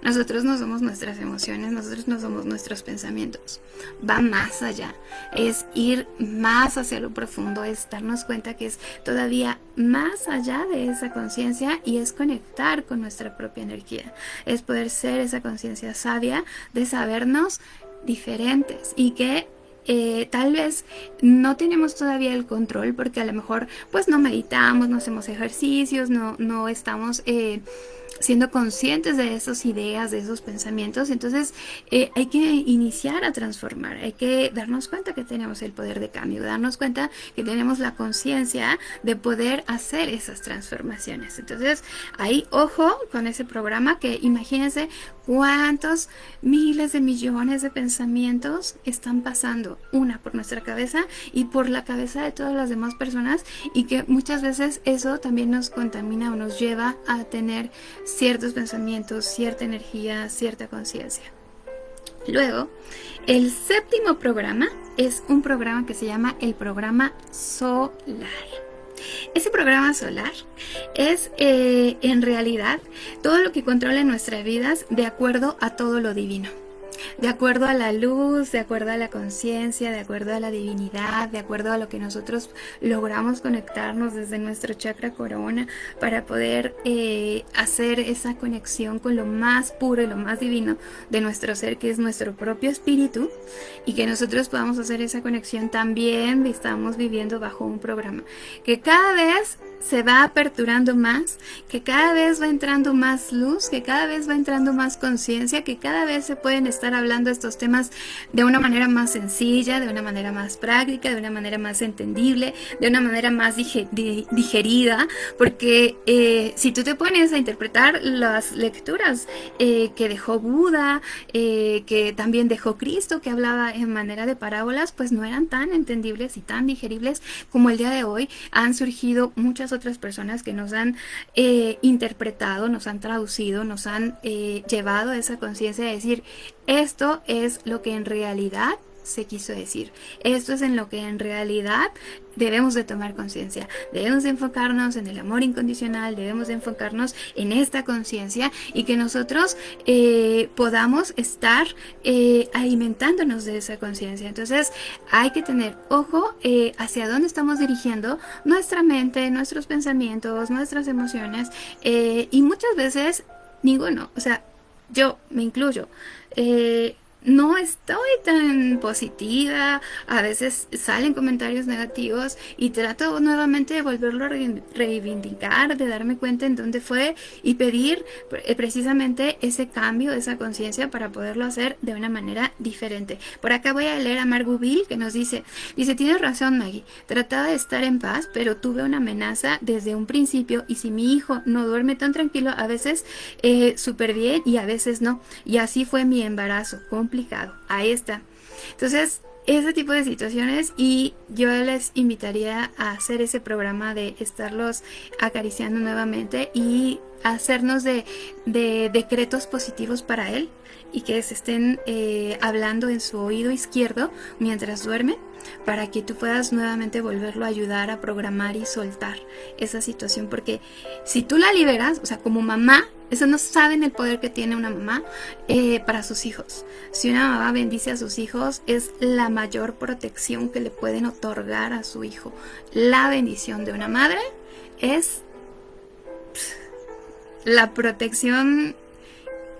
Nosotros no somos nuestras emociones, nosotros no somos nuestros pensamientos. Va más allá. Es ir más hacia lo profundo, es darnos cuenta que es todavía más allá de esa conciencia y es conectar con nuestra propia energía. Es poder ser esa conciencia sabia de sabernos diferentes y que eh, tal vez no tenemos todavía el control porque a lo mejor pues no meditamos, no hacemos ejercicios, no, no estamos... Eh, siendo conscientes de esas ideas, de esos pensamientos, entonces eh, hay que iniciar a transformar, hay que darnos cuenta que tenemos el poder de cambio, darnos cuenta que tenemos la conciencia de poder hacer esas transformaciones. Entonces, ahí ojo con ese programa que imagínense cuántos miles de millones de pensamientos están pasando, una por nuestra cabeza y por la cabeza de todas las demás personas y que muchas veces eso también nos contamina o nos lleva a tener ciertos pensamientos, cierta energía, cierta conciencia. Luego, el séptimo programa es un programa que se llama el programa solar. Ese programa solar es eh, en realidad todo lo que controla nuestras vidas de acuerdo a todo lo divino de acuerdo a la luz, de acuerdo a la conciencia, de acuerdo a la divinidad, de acuerdo a lo que nosotros logramos conectarnos desde nuestro chakra corona para poder eh, hacer esa conexión con lo más puro y lo más divino de nuestro ser, que es nuestro propio espíritu, y que nosotros podamos hacer esa conexión también estamos viviendo bajo un programa que cada vez se va aperturando más, que cada vez va entrando más luz, que cada vez va entrando más conciencia, que cada vez se pueden estar hablando estos temas de una manera más sencilla, de una manera más práctica, de una manera más entendible, de una manera más digerida, porque eh, si tú te pones a interpretar las lecturas eh, que dejó Buda, eh, que también dejó Cristo, que hablaba en manera de parábolas, pues no eran tan entendibles y tan digeribles como el día de hoy. Han surgido muchas otras personas que nos han eh, interpretado, nos han traducido, nos han eh, llevado a esa conciencia de decir, esto es lo que en realidad se quiso decir. Esto es en lo que en realidad debemos de tomar conciencia. Debemos de enfocarnos en el amor incondicional, debemos de enfocarnos en esta conciencia y que nosotros eh, podamos estar eh, alimentándonos de esa conciencia. Entonces hay que tener ojo eh, hacia dónde estamos dirigiendo nuestra mente, nuestros pensamientos, nuestras emociones y muchas veces ninguno, o sea, yo me incluyo no estoy tan positiva, a veces salen comentarios negativos y trato nuevamente de volverlo a reivindicar, de darme cuenta en dónde fue y pedir eh, precisamente ese cambio, esa conciencia para poderlo hacer de una manera diferente. Por acá voy a leer a Margot Bill que nos dice, dice, tienes razón Maggie, trataba de estar en paz, pero tuve una amenaza desde un principio y si mi hijo no duerme tan tranquilo, a veces eh, súper bien y a veces no. Y así fue mi embarazo complicado. Ahí está. Entonces, ese tipo de situaciones y yo les invitaría a hacer ese programa de estarlos acariciando nuevamente y hacernos de, decretos positivos para él y que se estén eh, hablando en su oído izquierdo mientras duerme para que tú puedas nuevamente volverlo a ayudar a programar y soltar esa situación porque si tú la liberas, o sea, como mamá eso no saben el poder que tiene una mamá eh, para sus hijos. Si una mamá bendice a sus hijos, es la mayor protección que le pueden otorgar a su hijo. La bendición de una madre es la protección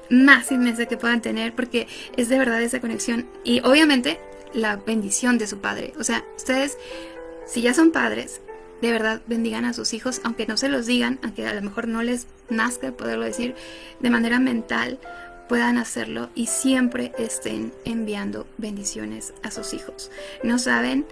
más inmensa que puedan tener porque es de verdad esa conexión. Y obviamente la bendición de su padre. O sea, ustedes, si ya son padres, de verdad bendigan a sus hijos, aunque no se los digan, aunque a lo mejor no les nazca poderlo decir de manera mental, puedan hacerlo y siempre estén enviando bendiciones a sus hijos. No saben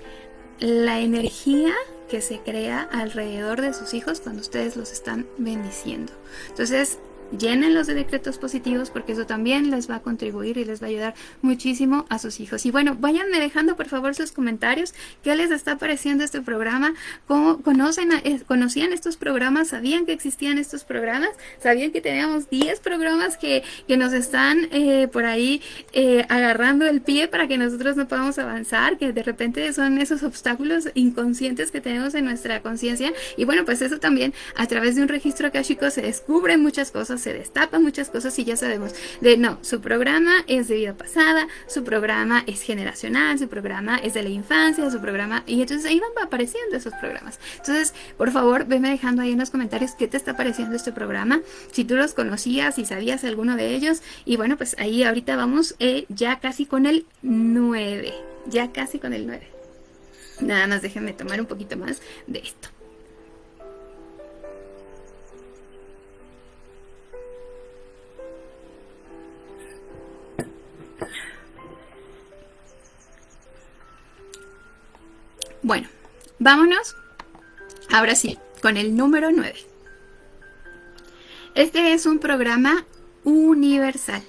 la energía que se crea alrededor de sus hijos cuando ustedes los están bendiciendo. Entonces, llénenlos de decretos positivos porque eso también les va a contribuir y les va a ayudar muchísimo a sus hijos. Y bueno, váyanme dejando por favor sus comentarios, qué les está pareciendo este programa, cómo conocen, conocían estos programas, sabían que existían estos programas, sabían que teníamos 10 programas que, que nos están eh, por ahí eh, agarrando el pie para que nosotros no podamos avanzar, que de repente son esos obstáculos inconscientes que tenemos en nuestra conciencia. Y bueno, pues eso también a través de un registro akashico se descubren muchas cosas se destapan muchas cosas y ya sabemos de no, su programa es de vida pasada, su programa es generacional, su programa es de la infancia, su programa, y entonces ahí van apareciendo esos programas. Entonces, por favor, venme dejando ahí en los comentarios qué te está pareciendo este programa, si tú los conocías, y sabías alguno de ellos, y bueno, pues ahí ahorita vamos eh, ya casi con el 9, ya casi con el 9. Nada más déjenme tomar un poquito más de esto. Bueno, vámonos ahora sí con el número 9. Este es un programa universal.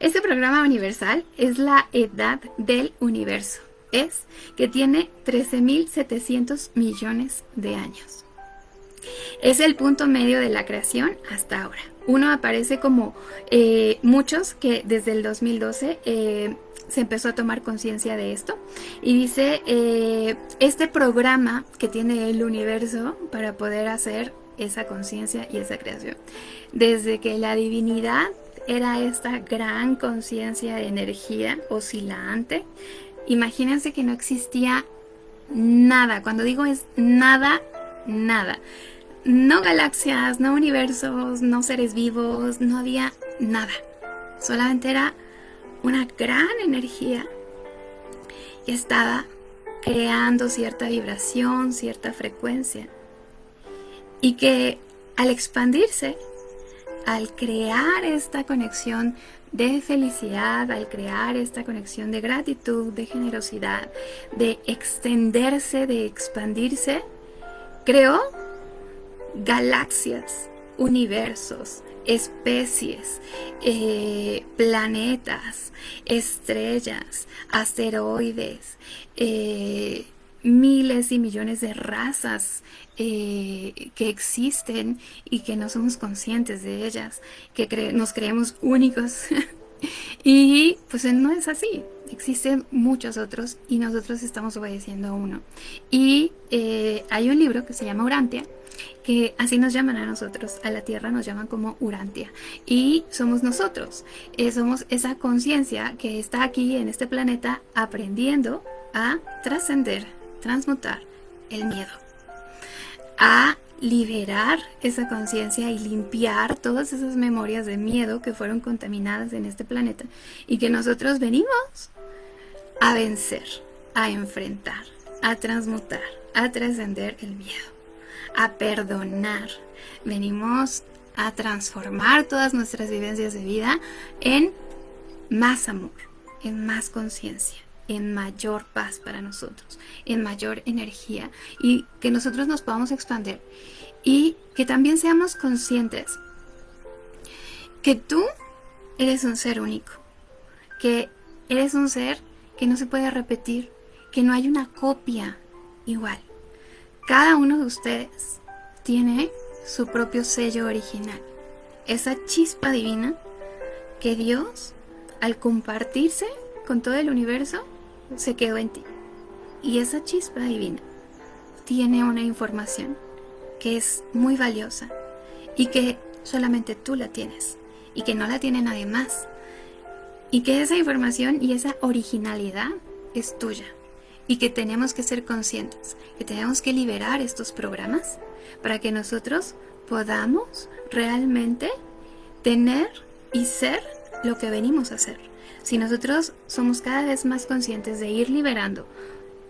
Este programa universal es la edad del universo. Es que tiene 13.700 millones de años. Es el punto medio de la creación hasta ahora. Uno aparece como eh, muchos que desde el 2012 se empezó a tomar conciencia de esto. Y dice eh, este programa que tiene el universo para poder hacer esa conciencia y esa creación. Desde que la divinidad era esta gran conciencia de energía oscilante imagínense que no existía nada. Cuando digo es nada nada. No galaxias, no universos, no seres vivos, no había nada. Solamente era una gran energía y estaba creando cierta vibración, cierta frecuencia. Y que al expandirse, al crear esta conexión de felicidad, al crear esta conexión de gratitud, de generosidad, de extenderse, de expandirse, creó galaxias, universos, especies, eh, planetas, estrellas, asteroides, eh, miles y millones de razas eh, que existen y que no somos conscientes de ellas, que nos creemos únicos. (laughs) y pues no es así, existen muchos otros y nosotros estamos obedeciendo a uno. Y hay un libro que se llama Urantia, que así nos llaman a nosotros, a la Tierra nos llaman como Urantia. Y somos nosotros, eh, somos esa conciencia que está aquí en este planeta aprendiendo a trascender, transmutar el miedo, a liberar esa conciencia y limpiar todas esas memorias de miedo que fueron contaminadas en este planeta y que nosotros venimos a vencer, a enfrentar, a transmutar, a trascender el miedo a perdonar. Venimos a transformar todas nuestras vivencias de vida en más amor, en más conciencia, en mayor paz para nosotros, en mayor energía y que nosotros nos podamos expandir y que también seamos conscientes que tú eres un ser único, que eres un ser que no se puede repetir, que no hay una copia igual. Cada uno de ustedes tiene su propio sello original. Esa chispa divina que Dios, al compartirse con todo el universo, se quedó en ti. Y esa chispa divina tiene una información que es muy valiosa y que solamente tú la tienes y que no la tiene nadie más. Y que esa información y esa originalidad es tuya y que tenemos que ser conscientes, que tenemos que liberar estos programas para que nosotros podamos realmente tener y ser lo que venimos a ser. Si nosotros somos cada vez más conscientes de ir liberando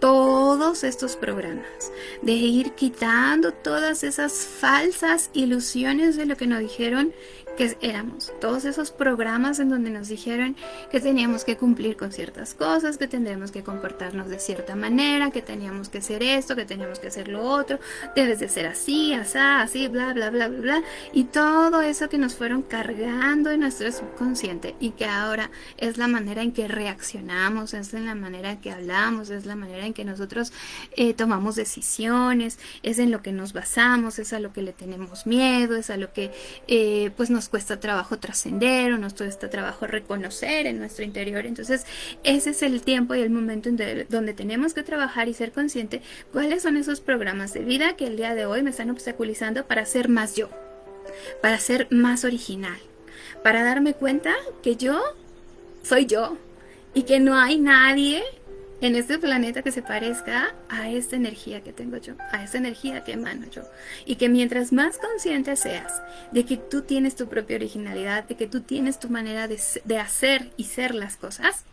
todos estos programas, de ir quitando todas esas falsas ilusiones de lo que nos dijeron que éramos. Todos esos programas en donde nos dijeron que teníamos que cumplir con ciertas cosas, que tendríamos que comportarnos de cierta manera, que teníamos que hacer esto, que teníamos que hacer lo otro, debes de ser así, así, así, bla, bla, bla, bla, bla, y todo eso que nos fueron cargando en nuestro subconsciente y que ahora es la manera en que reaccionamos, es la manera en que hablamos, es la manera en que nosotros eh, tomamos decisiones, es en lo que nos basamos, es a lo que le tenemos miedo, es a lo que eh, pues nos cuesta trabajo trascender o nos cuesta trabajo reconocer en nuestro interior. Entonces, ese es el tiempo y el momento en donde tenemos que trabajar y ser consciente cuáles son esos programas de vida que el día de hoy me están obstaculizando para ser más yo, para ser más original, para darme cuenta que yo soy yo y que no hay nadie en este planeta que se parezca a esta energía que tengo yo, a esta energía que emano yo. Y que mientras más consciente seas de que tú tienes tu propia originalidad, de que tú tienes tu manera de, de hacer y ser las cosas,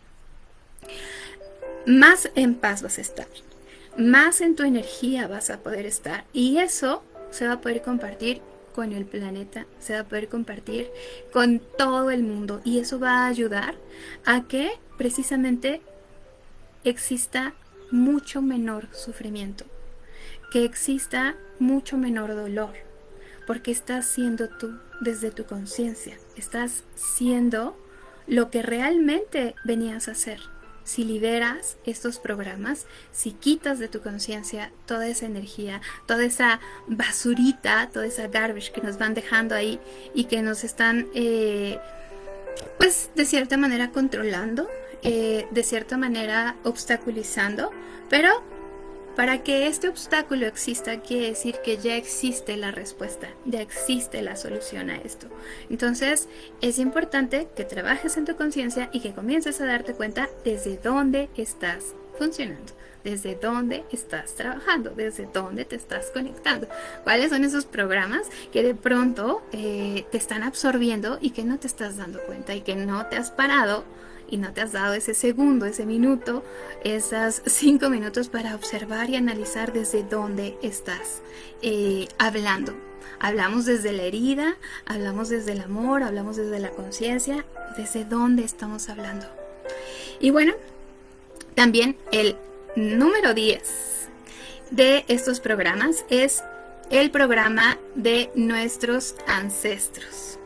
más en paz vas a estar, más en tu energía vas a poder estar. Y eso se va a poder compartir con el planeta, se va a poder compartir con todo el mundo. Y eso va a ayudar a que precisamente exista mucho menor sufrimiento, que exista mucho menor dolor, porque estás siendo tú desde tu conciencia, estás siendo lo que realmente venías a hacer. Si liberas estos programas, si quitas de tu conciencia toda esa energía, toda esa basurita, toda esa garbage que nos van dejando ahí y que nos están, eh, pues de cierta manera controlando, eh, de cierta manera obstaculizando, pero para que este obstáculo exista quiere decir que ya existe la respuesta, ya existe la solución a esto. Entonces es importante que trabajes en tu conciencia y que comiences a darte cuenta desde dónde estás funcionando, desde dónde estás trabajando, desde dónde te estás conectando. ¿Cuáles son esos programas que de pronto eh, te están absorbiendo y que no te estás dando cuenta y que no te has parado y no te has dado ese segundo, ese minuto, esas (laughs) cinco minutos para observar y analizar desde dónde estás eh, hablando. Hablamos desde la herida, hablamos desde el amor, hablamos desde la conciencia, desde dónde estamos hablando. Y bueno, también el número 10 de estos programas es el programa de nuestros ancestros.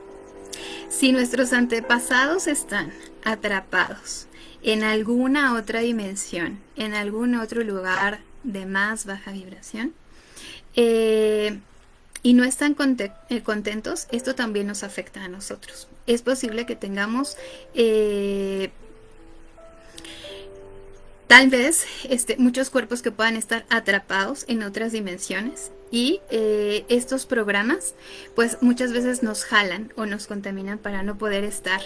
Si nuestros antepasados están atrapados en alguna otra dimensión, en algún otro lugar de más baja vibración, eh, y no están eh, contentos, esto también nos afecta a nosotros. Es posible que tengamos eh, tal vez este, muchos cuerpos que puedan estar atrapados en otras dimensiones y eh, estos programas pues muchas veces nos jalan o nos contaminan para no poder estar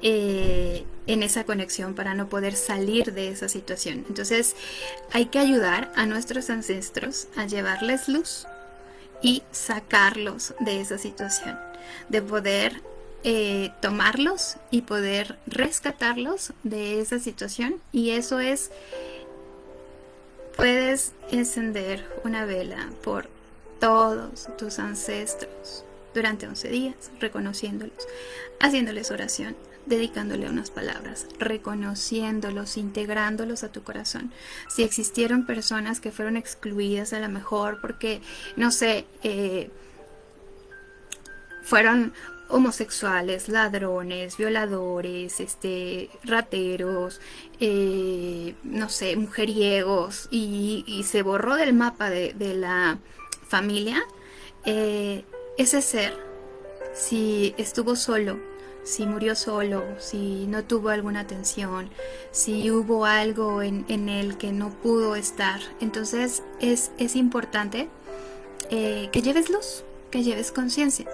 eh, en esa conexión, para no poder salir de esa situación. Entonces hay que ayudar a nuestros ancestros a llevarles luz y sacarlos de esa situación, de poder eh, tomarlos y poder rescatarlos de esa situación y eso es puedes encender una vela por todos tus ancestros durante 11 días, reconociéndolos, haciéndoles oración, dedicándole unas palabras, reconociéndolos, integrándolos a tu corazón. Si existieron personas que fueron excluidas a lo mejor porque, no sé, eh, fueron homosexuales, ladrones, violadores, este, rateros, eh, no sé, mujeriegos, y, se borró del mapa de la familia, eh, ese ser, si estuvo solo, si murió solo, si no tuvo alguna atención, si hubo algo en, en él que no pudo estar, entonces es, es importante eh, que lleves luz, que lleves conciencia,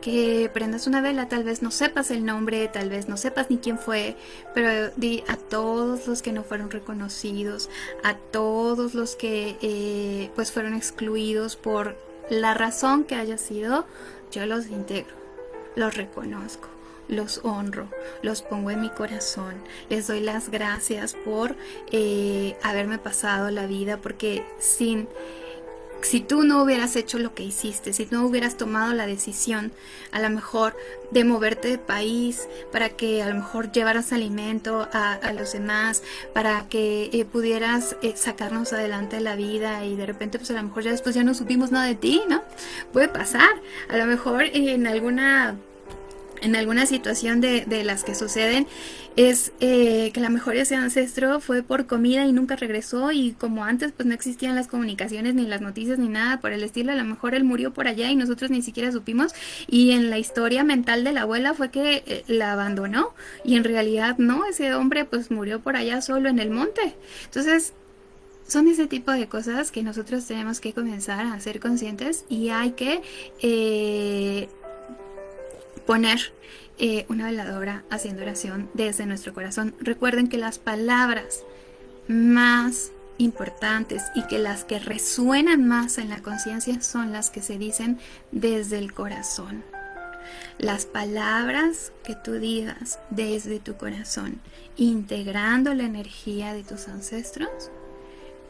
que prendas una vela, tal vez no sepas el nombre, tal vez no sepas ni quién fue, pero di a todos los que no fueron reconocidos, a todos los que eh, pues fueron excluidos por la razón que haya sido, yo los integro, los reconozco, los honro, los pongo en mi corazón, les doy las gracias por eh, haberme pasado la vida, porque sin si tú no hubieras hecho lo que hiciste, si no hubieras tomado la decisión a lo mejor de moverte de país para que a lo mejor llevaras alimento a, los demás, para que eh, pudieras eh, sacarnos adelante de la vida y de repente pues a lo mejor ya después ya no supimos nada de ti, ¿no? Puede pasar, a lo mejor en alguna en alguna situación de, de las que suceden es eh, que la mejor ese ancestro fue por comida y nunca regresó y como antes pues no existían las comunicaciones ni las noticias ni nada por el estilo, a lo mejor él murió por allá y nosotros ni siquiera supimos y en la historia mental de la abuela fue que eh, la abandonó y en realidad no, ese hombre pues murió por allá solo en el monte. Entonces son ese tipo de cosas que nosotros tenemos que comenzar a ser conscientes y hay que eh, poner eh, una veladora haciendo oración desde nuestro corazón. Recuerden que las palabras más importantes y que las que resuenan más en la conciencia son las que se dicen desde el corazón. Las palabras que tú digas desde tu corazón, integrando la energía de tus ancestros,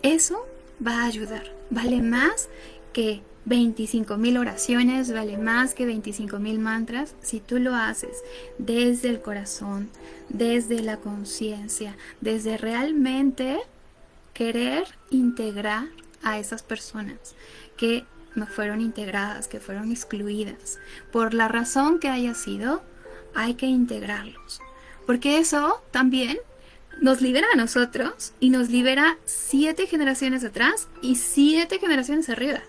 eso va a ayudar. Vale más que 25 mil oraciones vale más que 25 mil mantras si tú lo haces desde el corazón, desde la conciencia, desde realmente querer integrar a esas personas que no fueron integradas, que fueron excluidas. Por la razón que haya sido, hay que integrarlos. Porque eso también nos libera a nosotros y nos libera siete generaciones atrás y siete generaciones arriba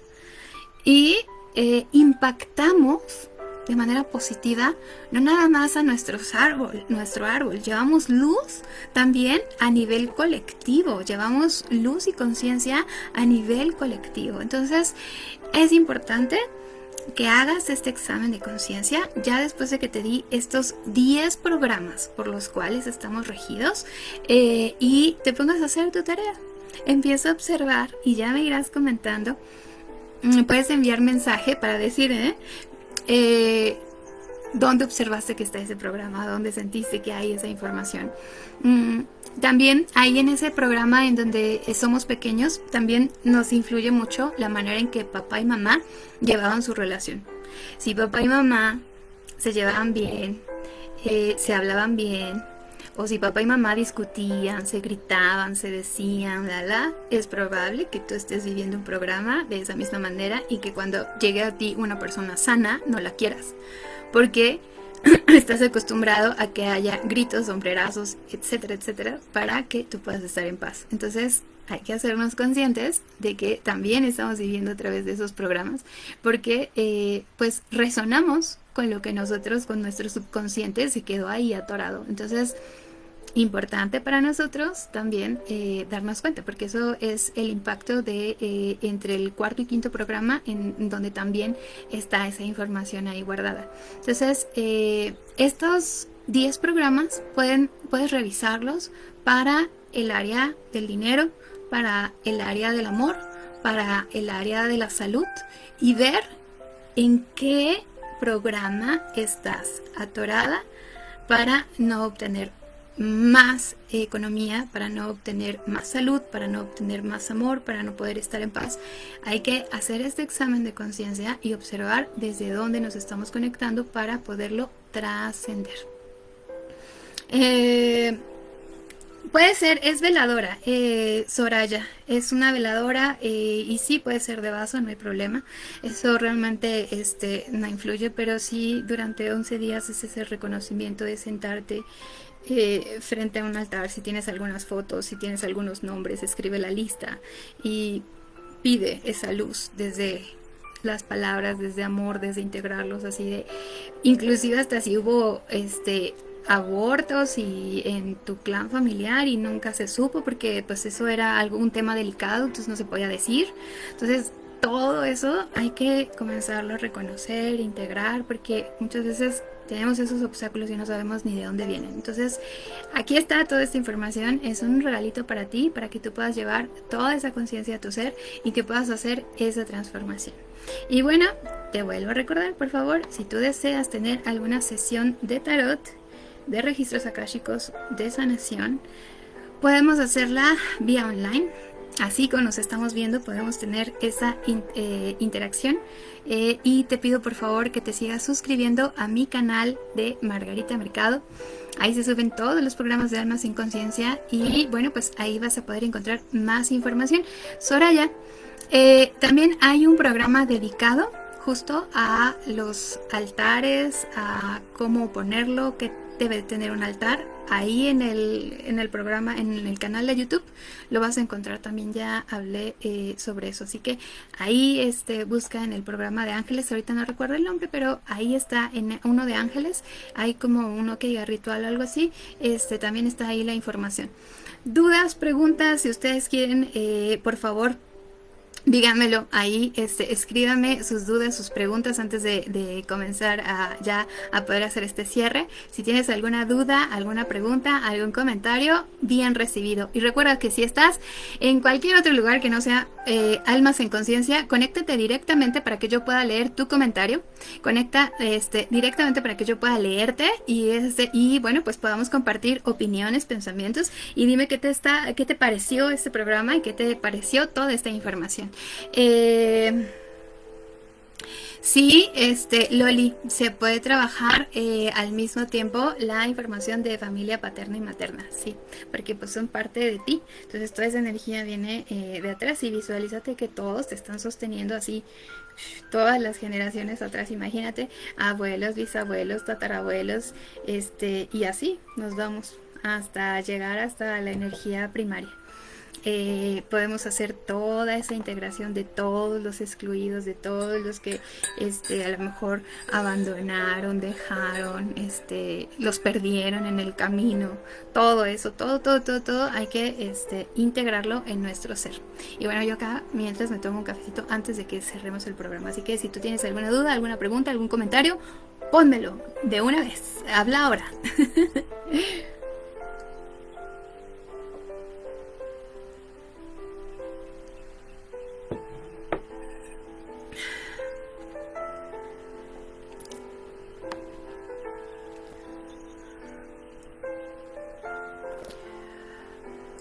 y eh, impactamos de manera positiva no nada más a nuestros árbol, nuestro árbol, llevamos luz también a nivel colectivo, llevamos luz y conciencia a nivel colectivo. Entonces es importante que hagas este examen de conciencia ya después de que te di estos 10 programas por los cuales estamos regidos eh, y te pongas a hacer tu tarea. Empieza a observar y ya me irás comentando Mm, puedes enviar mensaje para decir, ¿eh? ¿eh? dónde observaste que está ese programa, dónde sentiste que hay esa información. Mm, también ahí en ese programa en donde somos pequeños, también nos influye mucho la manera en que papá y mamá llevaban su relación. Si papá y mamá se llevaban bien, eh, se hablaban bien, o si papá y mamá discutían, se gritaban, se decían, la la, es probable que tú estés viviendo un programa de esa misma manera y que cuando llegue a ti una persona sana no la quieras. Porque (clears throat) estás acostumbrado a que haya gritos, sombrerazos, etcétera, etcétera, para que tú puedas estar en paz. Entonces, hay que hacernos conscientes de que también estamos viviendo a través de esos programas, porque eh, pues resonamos con lo que nosotros, con nuestro subconsciente se quedó ahí atorado. Entonces, importante para nosotros también eh, darnos cuenta, porque eso es el impacto de eh, entre el cuarto y quinto programa, en, donde también está esa información ahí guardada. Entonces, eh, estos 10 programas pueden, puedes revisarlos para el área del dinero, para el área del amor, para el área de la salud y ver en qué programa estás atorada para no obtener más economía, para no obtener más salud, para no obtener más amor, para no poder estar en paz. Hay que hacer este examen de conciencia y observar desde dónde nos estamos conectando para poderlo trascender. Eh, puede ser, es veladora, eh, Soraya, es una veladora eh, y sí puede ser de vaso, no hay problema. Eso realmente este, no influye, pero sí durante 11 días es ese reconocimiento de sentarte frente a un altar, si tienes algunas fotos, si tienes algunos nombres, escribe la lista y pide esa luz desde las palabras, desde amor, desde integrarlos, así de, inclusive hasta si hubo este abortos y en tu clan familiar y nunca se supo porque pues eso era algún tema delicado, entonces no se podía decir. Entonces todo eso hay que comenzarlo a reconocer, integrar, porque muchas veces tenemos esos obstáculos y no sabemos ni de dónde vienen. Entonces, aquí está toda esta información, es un regalito para ti, para que tú puedas llevar toda esa conciencia a tu ser y que puedas hacer esa transformación. Y bueno, te vuelvo a recordar, por favor, si tú deseas tener alguna sesión de tarot, de registros akáshicos, de sanación, podemos hacerla vía online Así como nos estamos viendo podemos tener esa eh, interacción eh, y te pido por favor que te sigas suscribiendo a mi canal de Margarita Mercado. Ahí se suben todos los programas de Almas sin Conciencia y bueno pues ahí vas a poder encontrar más información. Soraya, eh, también hay un programa dedicado justo a los altares, a cómo ponerlo, qué debe tener un altar. Ahí en el, en el programa, en el canal de YouTube, lo vas a encontrar. También ya hablé eh, sobre eso. Así que ahí este, busca en el programa de ángeles. Ahorita no recuerdo el nombre, pero ahí está en uno de ángeles. Hay como uno que diga ritual o algo así. Este, también está ahí la información. Dudas, preguntas, si ustedes quieren, eh, por favor, díganmelo ahí, este, escríbanme sus dudas, sus preguntas antes de, comenzar a, ya a poder hacer este cierre. Si tienes alguna duda, alguna pregunta, algún comentario, bien recibido. Y recuerda que si estás en cualquier otro lugar que no sea eh, Almas en Conciencia, conéctate directamente para que yo pueda leer tu comentario. Conecta este, directamente para que yo pueda leerte y, este, y bueno, pues podamos compartir opiniones, pensamientos y dime qué te, está, qué te pareció este programa y qué te pareció toda esta información. Eh, sí, este, Loli, se puede trabajar eh, al mismo tiempo la información de familia paterna y materna, sí, porque pues son parte de ti. Entonces toda esa energía viene eh, de atrás y visualízate que todos te están sosteniendo así todas las generaciones atrás, imagínate, abuelos, bisabuelos, tatarabuelos, este, y así nos vamos hasta llegar hasta la energía primaria. Eh, podemos hacer toda esa integración de todos los excluidos, de todos los que este, a lo mejor abandonaron, dejaron, este, los perdieron en el camino, todo eso, todo, todo, todo, todo, hay que este, integrarlo en nuestro ser. Y bueno, yo acá mientras me tomo un cafecito antes de que cerremos el programa, así que si tú tienes alguna duda, alguna pregunta, algún comentario, pónmelo de una vez, habla ahora. (laughs)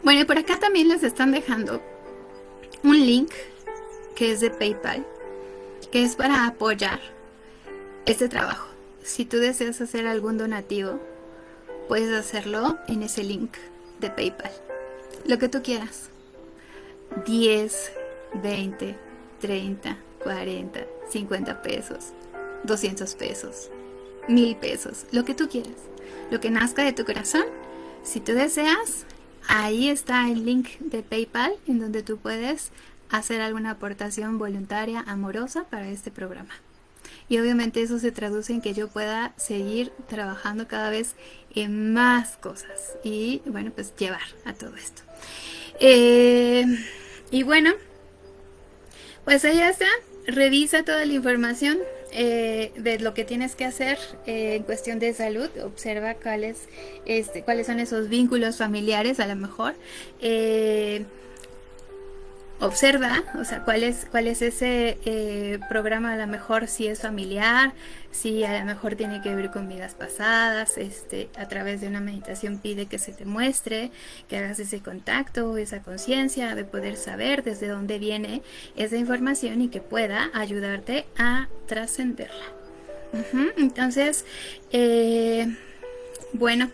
Bueno, y por acá también les están dejando un link que es de PayPal, que es para apoyar este trabajo. Si tú deseas hacer algún donativo, puedes hacerlo en ese link de PayPal. Lo que tú quieras. 10, 20, 30, 40, 50 pesos, 200 pesos, 1000 pesos, lo que tú quieras. Lo que nazca de tu corazón. Si tú deseas, Ahí está el link de PayPal en donde tú puedes hacer alguna aportación voluntaria, amorosa para este programa. Y obviamente eso se traduce en que yo pueda seguir trabajando cada vez en más cosas y bueno, pues llevar a todo esto. Eh, y bueno, pues ahí está. Revisa toda la información eh, de lo que tienes que hacer eh, en cuestión de salud, observa cuáles, este, cuáles son esos vínculos familiares a lo mejor. Eh, observa, o sea, cuál es, cuál es ese eh, programa a lo mejor si es familiar, si a lo mejor tiene que ver con vidas pasadas, este, a través de una meditación pide que se te muestre, que hagas ese contacto, esa conciencia de poder saber desde dónde viene esa información y que pueda ayudarte a trascenderla. Entonces, eh, bueno,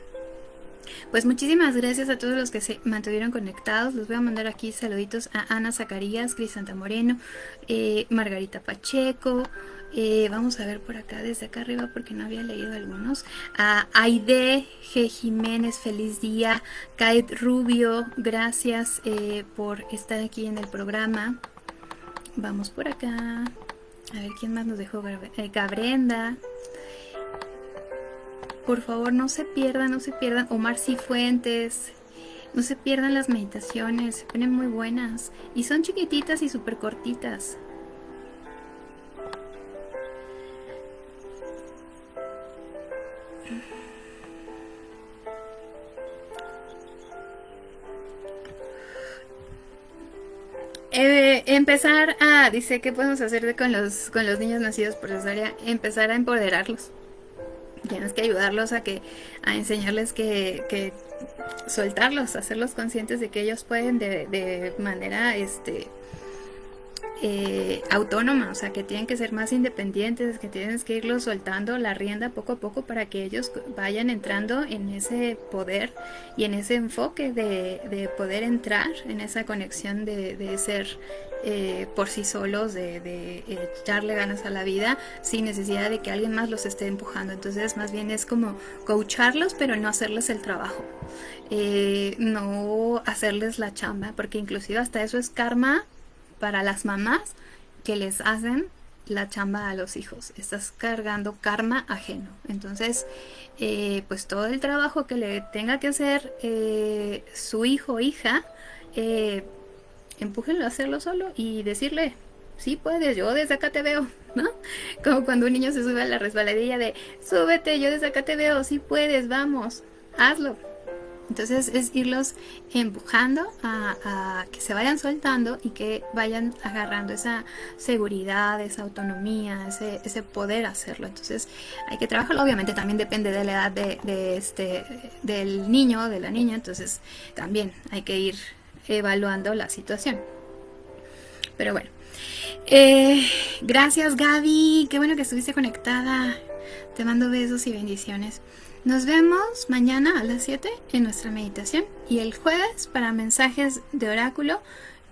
pues muchísimas gracias a todos los que se mantuvieron conectados. Les voy a mandar aquí saluditos a Ana Zacarías, Crisanta Moreno, eh, Margarita Pacheco. Eh, vamos a ver por acá, desde acá arriba, porque no había leído algunos. A Aide G. Jiménez, feliz día. Kate Rubio, gracias eh, por estar aquí en el programa. Vamos por acá. A ver quién más nos dejó. Gabrenda por favor no se pierdan, no se pierdan Omar Cifuentes, no se pierdan las meditaciones, se ponen muy buenas y son chiquititas y súper cortitas. Eh, empezar a, dice, ¿qué podemos hacer con los, con los niños nacidos por cesárea? Empezar a empoderarlos. Tienes que ayudarlos a que, a enseñarles que, que soltarlos, hacerlos conscientes de que ellos pueden de, de manera, este, eh, autónoma, o sea, que tienen que ser más independientes, que tienes que irlos soltando la rienda poco a poco para que ellos vayan entrando en ese poder y en ese enfoque de, poder entrar en esa conexión de, ser eh, por sí solos, de, echarle ganas a la vida sin necesidad de que alguien más los esté empujando. Entonces, más bien es como coacharlos, pero no hacerles el trabajo. Eh, no hacerles la chamba, porque inclusive hasta eso es karma para las mamás que les hacen la chamba a los hijos. Estás cargando karma ajeno. Entonces, eh, pues todo el trabajo que le tenga que hacer eh, su hijo o hija, eh, empújenlo a hacerlo solo y decirle, sí puedes, yo desde acá te veo, (laughs) ¿no? Como cuando un niño se sube a la resbaladilla de, súbete, yo desde acá te veo, sí puedes, vamos, hazlo. Entonces es irlos empujando a, que se vayan soltando y que vayan agarrando esa seguridad, esa autonomía, ese, ese poder hacerlo. Entonces hay que trabajarlo. Obviamente también depende de la edad de, este, del niño o de la niña. Entonces también hay que ir evaluando la situación. Pero bueno. Eh, gracias Gaby. Qué bueno que estuviste conectada. Te mando besos y bendiciones. Nos vemos mañana a las 7 en nuestra meditación y el jueves para mensajes de oráculo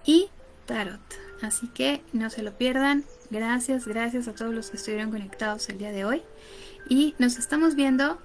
y tarot. Así que no se lo pierdan. Gracias, gracias a todos los que estuvieron conectados el día de hoy. Y nos estamos viendo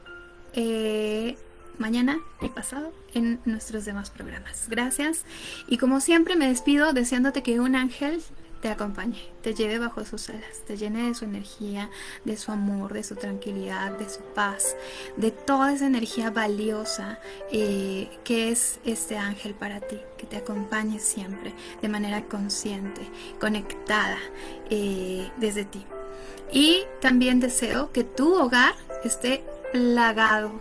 eh, mañana y pasado en nuestros demás programas. Gracias. Y como siempre me despido deseándote que un ángel te acompañe, te lleve bajo sus alas, te llene de su energía, de su amor, de su tranquilidad, de su paz, de toda esa energía valiosa eh, que es este ángel para ti, que te acompañe siempre de manera consciente, conectada eh, desde ti. Y también deseo que tu hogar esté plagado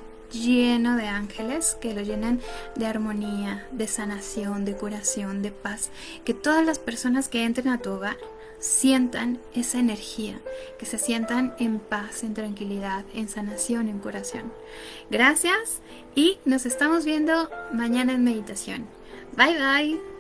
lleno de ángeles que lo llenen de armonía, de sanación, de curación, de paz. Que todas las personas que entren a tu hogar sientan esa energía, que se sientan en paz, en tranquilidad, en sanación, en curación. Gracias y nos estamos viendo mañana en meditación. Bye bye.